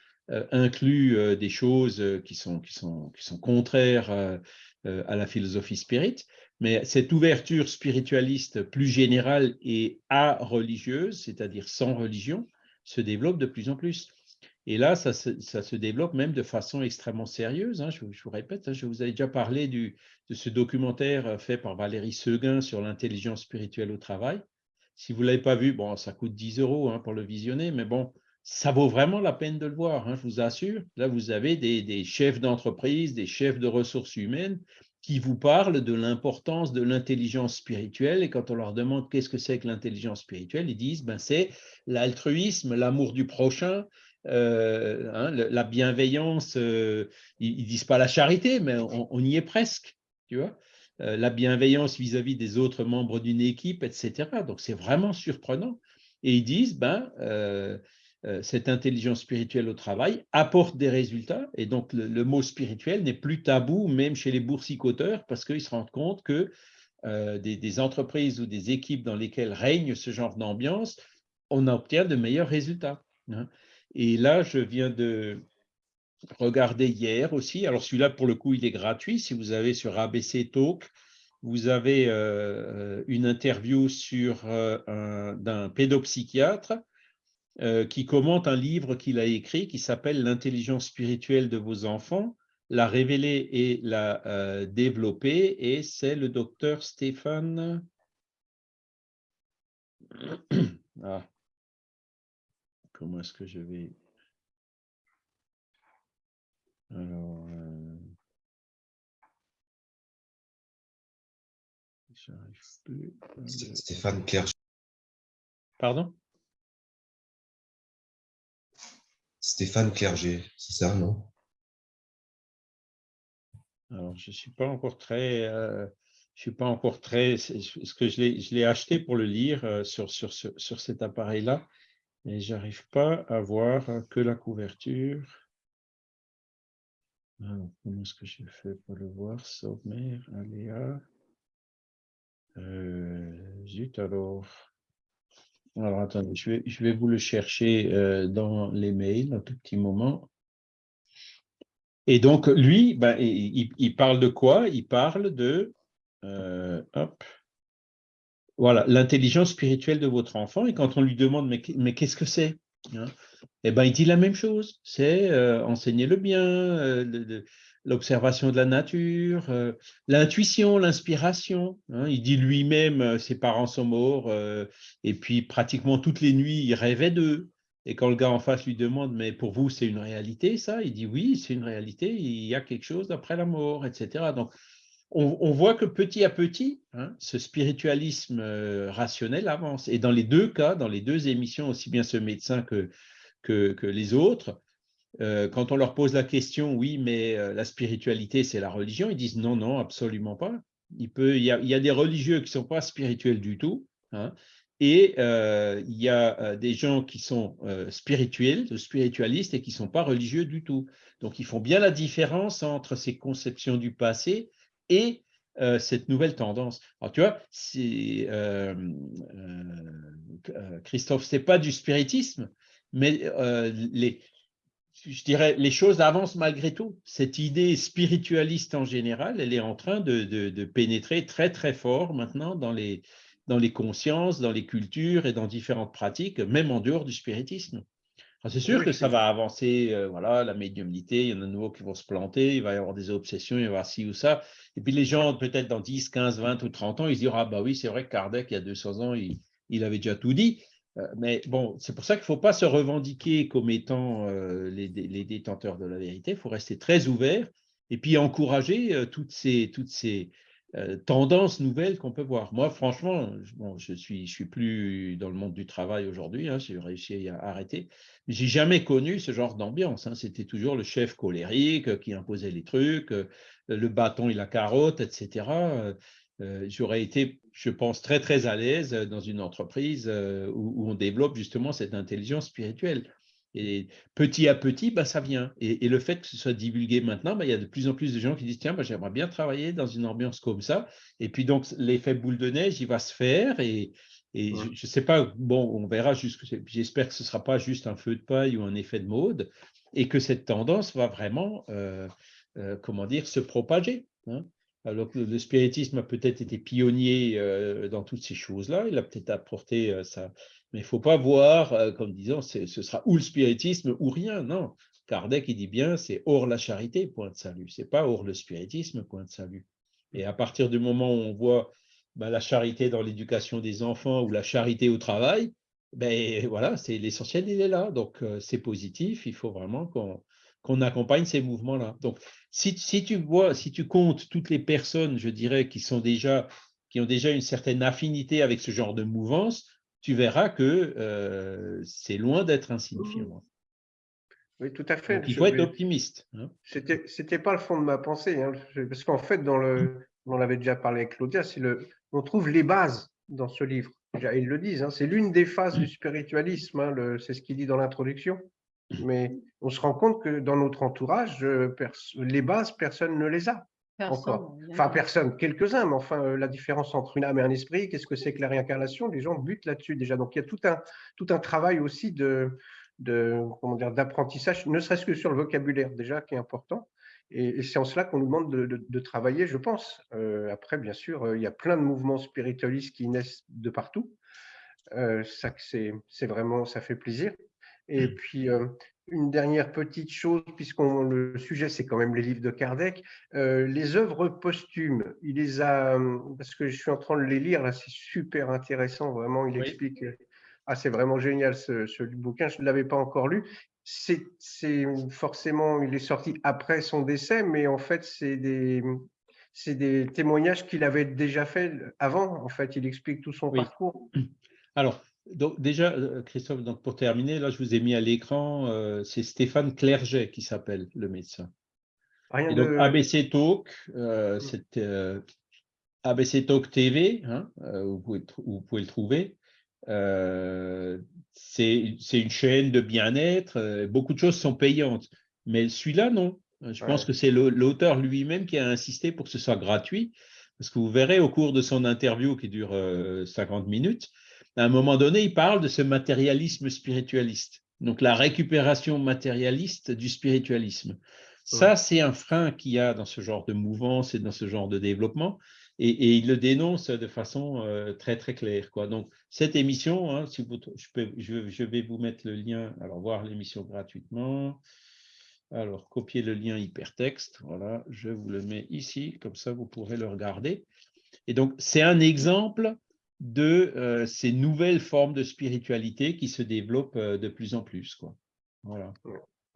incluent des choses qui sont, qui sont, qui sont contraires à la philosophie spirit, mais cette ouverture spiritualiste plus générale et a-religieuse, c'est-à-dire sans religion, se développe de plus en plus. Et là, ça se, développe même de façon extrêmement sérieuse. Hein. Je, vous répète, hein, je vous avais déjà parlé du, de ce documentaire euh, fait par Valérie Seguin sur l'intelligence spirituelle au travail. Si vous ne l'avez pas vu, bon, ça coûte 10 euros hein, pour le visionner, mais bon, ça vaut vraiment la peine de le voir, je vous assure. Là, vous avez des, des chefs d'entreprise, des chefs de ressources humaines qui vous parlent de l'importance de l'intelligence spirituelle. Et quand on leur demande qu'est-ce que c'est que l'intelligence spirituelle, ils disent ben, c'est l'altruisme, l'amour du prochain, euh, hein, la bienveillance. Euh, ils, ne disent pas la charité, mais on, y est presque. Tu vois euh, la bienveillance vis-à-vis des autres membres d'une équipe, etc. Donc c'est vraiment surprenant. Et ils disent ben cette intelligence spirituelle au travail apporte des résultats. Et donc, le, mot spirituel n'est plus tabou, même chez les boursicoteurs, parce qu'ils se rendent compte que euh, des, entreprises ou des équipes dans lesquelles règne ce genre d'ambiance, on obtient de meilleurs résultats. Hein. Et là, je viens de regarder hier aussi. Alors, celui-là, pour le coup, il est gratuit. Si vous avez sur ABC Talk, vous avez euh, une interview sur d'un pédopsychiatre euh, qui commente un livre qu'il a écrit qui s'appelle L'intelligence spirituelle de vos enfants, la révéler et la euh, développer, et c'est le docteur Stéphane. Ah. Comment est-ce que je vais. Alors. Euh, plus. Stéphane Clerc. Pardon? Stéphane Clerget, c'est ça, non? Alors, je ne suis pas encore très... euh, je suis pas encore très... Ce que je l'ai acheté pour le lire euh, sur, sur, sur cet appareil-là, et j'arrive pas à voir que la couverture. Alors, comment est-ce que j'ai fait pour le voir? Sommaire, aléa. Euh, zut alors. Alors, attendez, je vais, je vais vous le chercher euh, dans les mails un tout petit moment. Et donc, lui, ben, il, il- parle de quoi? Il parle de, euh, hop, voilà, l'intelligence spirituelle de votre enfant. Et quand on lui demande, mais, mais qu'est-ce que c'est hein? Eh ben, il dit la même chose. C'est euh, enseigner le bien, euh, l'observation de la nature, euh, l'intuition, l'inspiration. hein. Il dit lui-même, euh, ses parents sont morts, euh, et puis pratiquement toutes les nuits, il rêvait d'eux. Et quand le gars en face lui demande, mais pour vous, c'est une réalité, ça? Il dit oui, c'est une réalité, il y a quelque chose après la mort, etc. Donc, on, voit que petit à petit, hein, ce spiritualisme rationnel avance. Et dans les deux cas, dans les deux émissions, aussi bien ce médecin que, que, les autres, quand on leur pose la question, oui, mais euh, la spiritualité, c'est la religion, ils disent non, non, absolument pas. Il, peut, il, y, a, il y a des religieux qui ne sont pas spirituels du tout, hein, et euh, il y a euh, des gens qui sont euh, spirituels, spiritualistes, et qui ne sont pas religieux du tout. Donc, ils font bien la différence entre ces conceptions du passé et euh, cette nouvelle tendance. Alors, tu vois, euh, euh, Christophe, ce n'est pas du spiritisme, mais euh, les, je dirais, les choses avancent malgré tout. Cette idée spiritualiste en général, elle est en train de, de, de pénétrer très, très fort maintenant dans les, dans les consciences, dans les cultures et dans différentes pratiques, même en dehors du spiritisme. C'est sûr Oui, que ça va avancer, euh, voilà, la médiumnité, il y en a de nouveaux qui vont se planter, il va y avoir des obsessions, il va y avoir ci ou ça. Et puis les gens, peut-être dans 10, 15, 20 ou 30 ans, ils se diront, ah bah oui, c'est vrai que Kardec, il y a 200 ans, il, il avait déjà tout dit. Euh, Mais bon, c'est pour ça qu'il ne faut pas se revendiquer comme étant euh, les, dé- les détenteurs de la vérité, il faut rester très ouvert et puis encourager euh, toutes ces, toutes ces tendances nouvelles qu'on peut voir. Moi, franchement, bon, je suis, je suis plus dans le monde du travail aujourd'hui, hein, j'ai réussi à arrêter. Mais J'ai jamais connu ce genre d'ambiance. hein. C'était toujours le chef colérique qui imposait les trucs, le bâton et la carotte, etc. Euh, J'aurais été, je pense, très très à l'aise euh, dans une entreprise euh, où, où on développe justement cette intelligence spirituelle. Et petit à petit, bah, ça vient. Et, et le fait que ce soit divulgué maintenant, bah, il y a de plus en plus de gens qui disent tiens, bah, j'aimerais bien travailler dans une ambiance comme ça. Et puis donc l'effet boule de neige, il va se faire. Et, et Ouais. je ne sais pas, bon, on verra. J'espère que ce ne sera pas juste un feu de paille ou un effet de mode, et que cette tendance va vraiment, euh, euh, comment dire, se propager. hein. Alors le spiritisme a peut-être été pionnier euh, dans toutes ces choses-là, il a peut-être apporté euh, ça. Mais il ne faut pas voir, euh, comme disant, ce sera ou le spiritisme ou rien. Non, Kardec, il dit bien, c'est hors la charité, point de salut. C'est pas hors le spiritisme, point de salut. Et à partir du moment où on voit ben, la charité dans l'éducation des enfants ou la charité au travail, ben voilà, c'est l'essentiel, il est là. Donc c'est positif. Il faut vraiment qu'on qu'on accompagne ces mouvements-là. Donc si, si tu vois, si tu comptes toutes les personnes, je dirais, qui sont déjà qui ont déjà une certaine affinité avec ce genre de mouvance, tu verras que euh, c'est loin d'être insignifiant. Oui, tout à fait. Donc, il faut être optimiste. hein. C'était, c'était pas le fond de ma pensée, hein, parce qu'en fait, dans le, on en avait déjà parlé avec Claudia, c'est le, on trouve les bases dans ce livre. Ils le disent, hein, c'est l'une des phases du spiritualisme, hein, le- c'est ce qu'il dit dans l'introduction. Mais on se rend compte que dans notre entourage, euh, les bases, personne ne les a encore. Personne, Enfin, personne, quelques-uns, mais enfin, euh, la différence entre une âme et un esprit, qu'est-ce que c'est que la réincarnation? Les gens butent là-dessus déjà. Donc, il y a tout un, tout un travail aussi de, de comment dire, d'apprentissage, ne serait-ce que sur le vocabulaire déjà, qui est important. Et, et c'est en cela qu'on nous demande de, de- de travailler, je pense. Euh, après, bien sûr, euh, il y a plein de mouvements spiritualistes qui naissent de partout. Euh, ça, c'est vraiment, ça fait plaisir. Et puis, euh, une dernière petite chose, puisqu'on le sujet, c'est quand même les livres de Kardec, euh, les œuvres posthumes, il les a, euh, parce que je suis en train de les lire, là, c'est super intéressant, vraiment, il Oui. explique, ah, c'est vraiment génial ce, ce bouquin, je ne l'avais pas encore lu. C'est forcément, il est sorti après son décès, mais en fait, c'est des, c'est des témoignages qu'il avait déjà fait avant. En fait, il explique tout son Oui. parcours. Alors, donc déjà, euh, Christophe, donc pour terminer, là, je vous ai mis à l'écran, euh, c'est Stéphane Clerget qui s'appelle le médecin. Rien Et donc, de... ABC Talk, euh, Mm. c'est euh, ABC Talk TV, hein, euh, vous, pouvez, tr- vous pouvez le trouver. Euh, c'est une chaîne de bien-être, euh, beaucoup de choses sont payantes, mais celui-là, non. Je pense que c'est l'au- l'auteur lui-même qui a insisté pour que ce soit gratuit, parce que vous verrez au cours de son interview qui dure euh, 50 minutes, à un moment donné, il parle de ce matérialisme spiritualiste, donc la récupération matérialiste du spiritualisme. Ça, c'est un frein qu'il y a dans ce genre de mouvance et dans ce genre de développement, et, et il le dénonce de façon euh, très très claire. Quoi. Donc, cette émission, hein, si vous, je, peux, je, je vais vous mettre le lien, alors voir l'émission gratuitement. Alors, copier le lien hypertexte, voilà, je vous le mets ici, comme ça vous pourrez le regarder. Et donc, c'est un exemple de euh, ces nouvelles formes de spiritualité qui se développent euh, de plus en plus. Quoi. Voilà.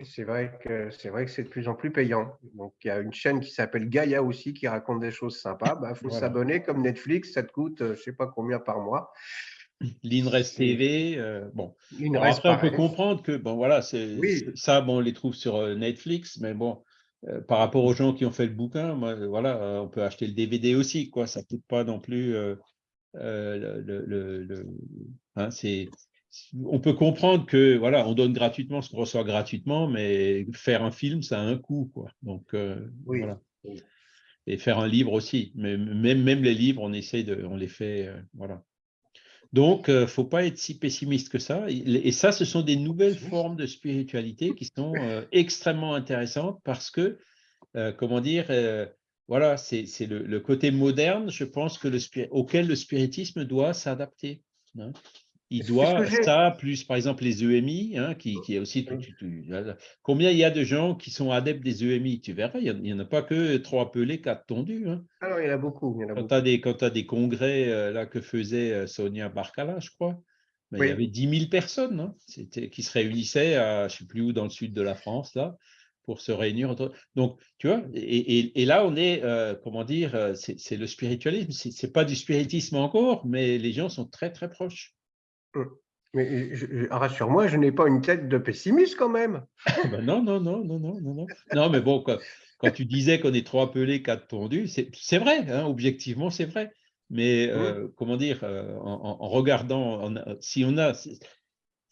C'est vrai que c'est vrai que c'est de plus en plus payant. Donc il y a une chaîne qui s'appelle Gaia aussi qui raconte des choses sympas. Il faut Voilà. s'abonner comme Netflix, ça te coûte euh, je sais pas combien par mois. L'INRES TV, euh, bon. Alors après, on peut comprendre que, bon, voilà, c'est Oui. ça, bon, on les trouve sur Netflix, mais bon, euh, par rapport aux gens qui ont fait le bouquin, moi, voilà, euh, on peut acheter le DVD aussi, quoi. Ça coûte pas non plus. Euh, euh, le, le- le- hein, on peut comprendre que, voilà, on donne gratuitement ce qu'on reçoit gratuitement, mais faire un film, ça a un coût, quoi. Donc, euh, Oui. voilà. Et faire un livre aussi. Mais même, même les livres, on essaie de, on les fait, euh, voilà. Donc, il ne faut pas être si pessimiste que ça. Et ça, ce sont des nouvelles formes de spiritualité qui sont euh, extrêmement intéressantes parce que, euh, comment dire, euh, voilà, c'est le, le côté moderne, je pense, que le, auquel le spiritisme doit s'adapter. hein. Il doit, ça, plus par exemple les EMI, hein, qui, qui est aussi tout, tout- tout- voilà. Combien il y a de gens qui sont adeptes des EMI Tu verras, il n'y en, a pas que trois pelés, quatre tondus. hein. Alors il y en a beaucoup. Il y en a Quand tu as des, congrès euh, là, que faisait euh, Sonia Barcala, je crois, ben, il y avait 10 000 personnes hein, qui se réunissaient à je ne sais plus où dans le sud de la France, là, pour se réunir. entre- Donc, tu vois, et, et- et là, on est, euh, comment dire, euh, c'est le spiritualisme. C'est c'est pas du spiritisme encore, mais les gens sont très, très proches. Mais je- je- rassure-moi, je n'ai pas une tête de pessimiste quand même. Ah ben non, non, non, non, non, non, non. Non, mais bon, quand, quand tu disais qu'on est trois pelés, quatre tondus, c'est c'est vrai, hein, objectivement, c'est vrai. Mais euh, comment dire, en, regardant, en- si on a,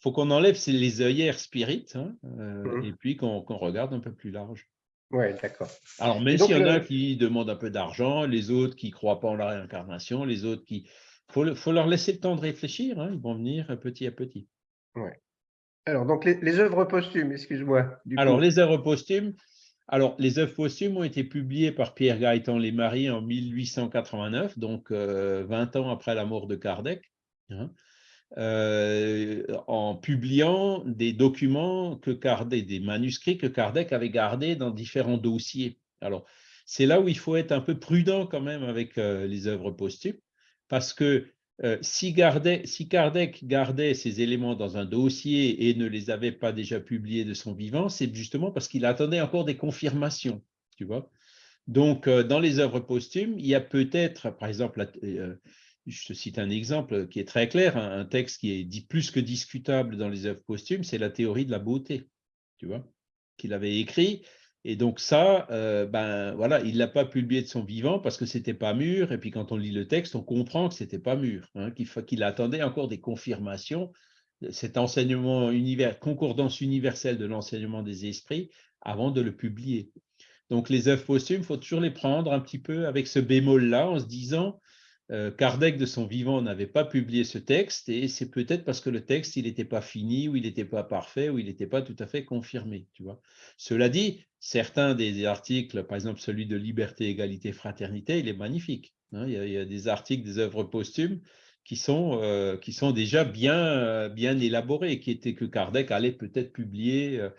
faut qu'on enlève les œillères spirites hein, euh, Mhm. et puis qu'on regarde un peu plus large. Oui, d'accord. Alors, même s'il y en a qui demandent un peu d'argent, les autres qui ne croient pas en la réincarnation, les autres qui. Il faut, le- faut leur laisser le temps de réfléchir, hein, ils vont venir petit à petit. Alors, donc les, les œuvres posthumes, excuse-moi. Alors, coup. les œuvres posthumes, alors, les œuvres posthumes ont été publiées par Pierre Gaëtan Maris en 1889, donc euh, 20 ans après la mort de Kardec, hein, euh, en publiant des documents que Kardec, des manuscrits que Kardec avait gardés dans différents dossiers. Alors, c'est là où il faut être un peu prudent quand même avec euh, les œuvres posthumes, parce que euh, si, Kardec, si Kardec gardait ces éléments dans un dossier et ne les avait pas déjà publiés de son vivant, c'est justement parce qu'il attendait encore des confirmations, tu vois. Donc, dans les œuvres posthumes, il y a peut-être, par exemple, je te cite un exemple qui est très clair, un, un texte qui est dit plus que discutable dans les œuvres posthumes, c'est la théorie de la beauté, tu vois, qu'il avait écrit. Et donc ça, euh, ben voilà, il l'a pas publié de son vivant parce que c'était pas mûr. Et puis quand on lit le texte, on comprend que c'était pas mûr, hein, qu'il attendait encore des confirmations. Cet enseignement univers, concordance universelle de l'enseignement des esprits avant de le publier. Donc les œuvres posthumes, il faut toujours les prendre un petit peu avec ce bémol-là, en se disant, Kardec de son vivant n'avait pas publié ce texte, et c'est peut-être parce que le texte, il n'était pas fini, ou il n'était pas parfait, ou il n'était pas tout à fait confirmé. Tu vois. Cela dit, certains des articles, par exemple celui de Liberté, Égalité, Fraternité, il est magnifique. hein. il, y a, des articles, des œuvres posthumes qui sont, euh, qui sont déjà bien, euh, bien élaborés, qui étaient que Kardec allait peut-être publier euh,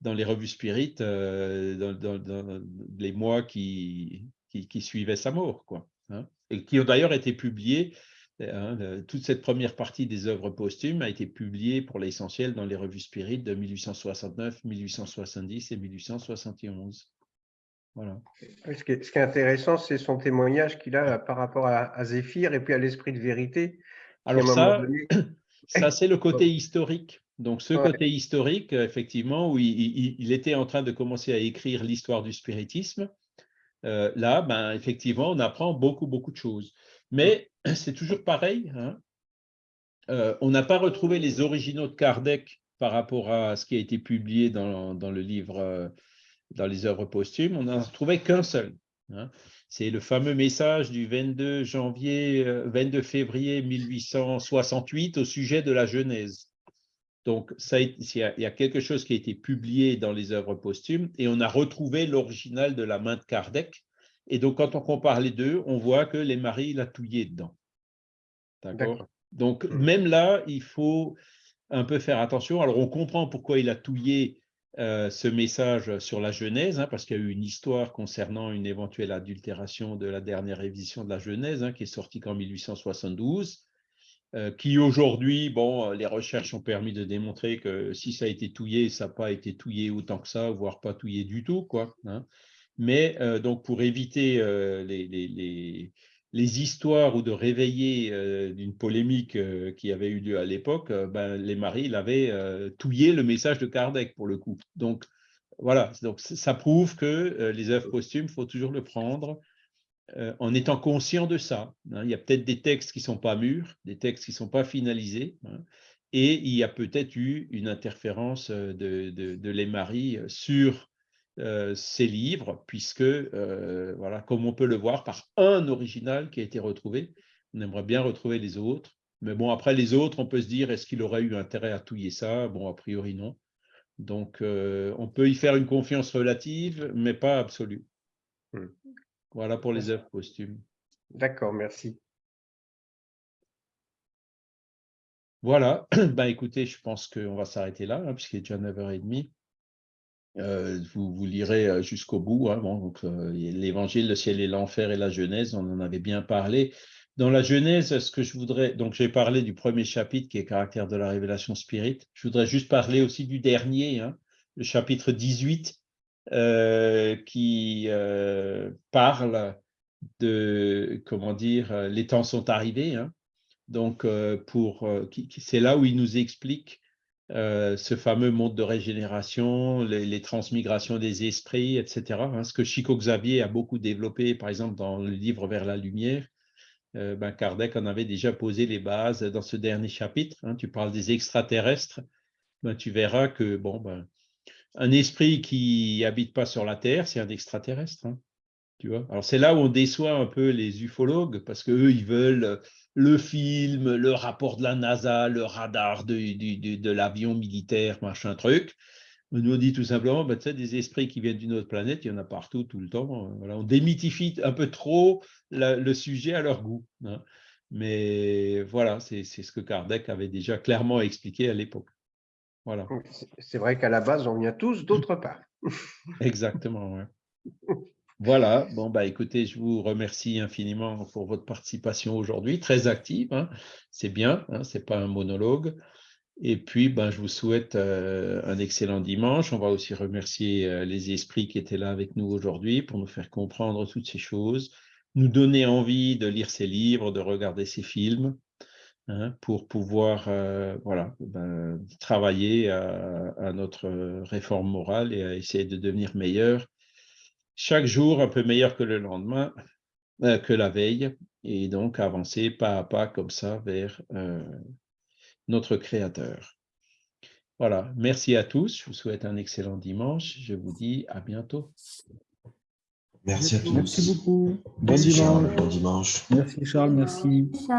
dans les revues spirites euh, dans, les mois qui, qui, qui suivaient sa mort, quoi. hein. Et qui ont d'ailleurs été publiés. hein, le- toute cette première partie des œuvres posthumes a été publiée pour l'essentiel dans les revues spirites de 1869, 1870 et 1871. Voilà. Ce qui est, ce qui est intéressant, c'est son témoignage qu'il a par rapport à, à Zéphyr et puis à l'esprit de vérité. Alors ça, donné- Ça, c'est le côté historique. Donc, ce Ouais. côté historique, effectivement, où il, il- il était en train de commencer à écrire l'histoire du spiritisme, euh, là, ben, effectivement, on apprend beaucoup, beaucoup de choses. Mais c'est toujours pareil. hein. Euh, on n'a pas retrouvé les originaux de Kardec par rapport à ce qui a été publié dans, le livre, euh, dans les œuvres posthumes. On n'en a trouvé qu'un seul. hein. C'est le fameux message du 22 janvier, euh, 22 février 1868 au sujet de la Genèse. Donc, ça, il y a- quelque chose qui a été publié dans les œuvres posthumes et on a retrouvé l'original de la main de Kardec. Et donc, quand on compare les deux, on voit que les maris, il a touillé dedans. D'accord? Donc, Mhm. même là, il faut un peu faire attention. Alors, on comprend pourquoi il a touillé euh, ce message sur la Genèse, hein, parce qu'il y a eu une histoire concernant une éventuelle adultération de la dernière révision de la Genèse, hein, qui est sortie qu'en 1872, euh, qui aujourd'hui, bon, euh, les recherches ont permis de démontrer que si ça a été touillé, ça n'a pas été touillé autant que ça, voire pas touillé du tout, quoi. hein. Mais euh, donc, pour éviter euh, les, les- les- les histoires ou de réveiller euh, d'une polémique euh, qui avait eu lieu à l'époque, euh, ben, les maris il avaient euh, touillé le message de Kardec pour le coup. Donc voilà, donc ça prouve que euh, les œuvres posthumes, il faut toujours le prendre euh, en étant conscient de ça. hein. Il y a peut-être des textes qui ne sont pas mûrs, des textes qui ne sont pas finalisés, hein, et il y a peut-être eu une interférence euh, de, de, de sur euh, ces livres, puisque, voilà, comme on peut le voir, par un original qui a été retrouvé, on aimerait bien retrouver les autres. Mais bon, après les autres, on peut se dire, est-ce qu'il aurait eu intérêt à touiller ça? Bon, a priori, non. Donc, on peut y faire une confiance relative, mais pas absolue. Hmm. Voilà pour les œuvres posthumes. D'accord, merci. Voilà, ben, écoutez, je pense qu'on va s'arrêter là, hein, puisqu'il est déjà 9h30. Euh, vous, vous lirez euh, jusqu'au bout. hein, bon, donc, euh, L'évangile, le ciel et l'enfer et la Genèse, on en avait bien parlé. Dans la Genèse, ce que je voudrais, donc j'ai parlé du premier chapitre qui est caractère de la révélation spirit. Je voudrais juste parler aussi du dernier, hein, le chapitre 18, euh, qui euh, parle de, comment dire, euh, les temps sont arrivés. hein. Donc, euh, pour, euh, c'est là où il nous explique euh, ce fameux monde de régénération, les, transmigrations des esprits, etc. hein, ce que Chico Xavier a beaucoup développé, par exemple, dans le livre Vers la lumière. Euh, ben, Kardec en avait déjà posé les bases dans ce dernier chapitre. hein. tu parles des extraterrestres. Ben, tu verras que bon, ben, un esprit qui habite pas sur la Terre, c'est un extraterrestre. hein, tu Alors, c'est là où on déçoit un peu les ufologues parce qu'eux, ils veulent le film, le rapport de la NASA, le radar de, l'avion militaire, machin truc. Nous, on dit tout simplement, ben, tu sais, des esprits qui viennent d'une autre planète, il y en a partout, tout le temps. euh, Voilà, on démythifie un peu trop le sujet à leur goût. hein. Mais voilà, c'est ce que Kardec avait déjà clairement expliqué à l'époque. Voilà, C'est- vrai qu'à la base, on vient tous d'autre part. exactement. ouais. Voilà, bon, bah écoutez, je vous remercie infiniment pour votre participation aujourd'hui, très active, hein. c'est bien, hein, c'est pas un monologue. Et puis, ben, je vous souhaite euh, un excellent dimanche. On va aussi remercier euh, les esprits qui étaient là avec nous aujourd'hui pour nous faire comprendre toutes ces choses, nous donner envie de lire ces livres, de regarder ces films, hein, pour pouvoir euh, voilà, ben, travailler à, à notre réforme morale et à essayer de devenir meilleur chaque jour un peu meilleur que le lendemain, euh, que la veille, et donc avancer pas à pas comme ça vers euh, notre Créateur. Voilà, merci à tous, je vous souhaite un excellent dimanche, je vous dis à bientôt. Merci à tous. Merci beaucoup. Bon Merci, Charles. dimanche. Bon dimanche. Merci Charles, merci. Ciao.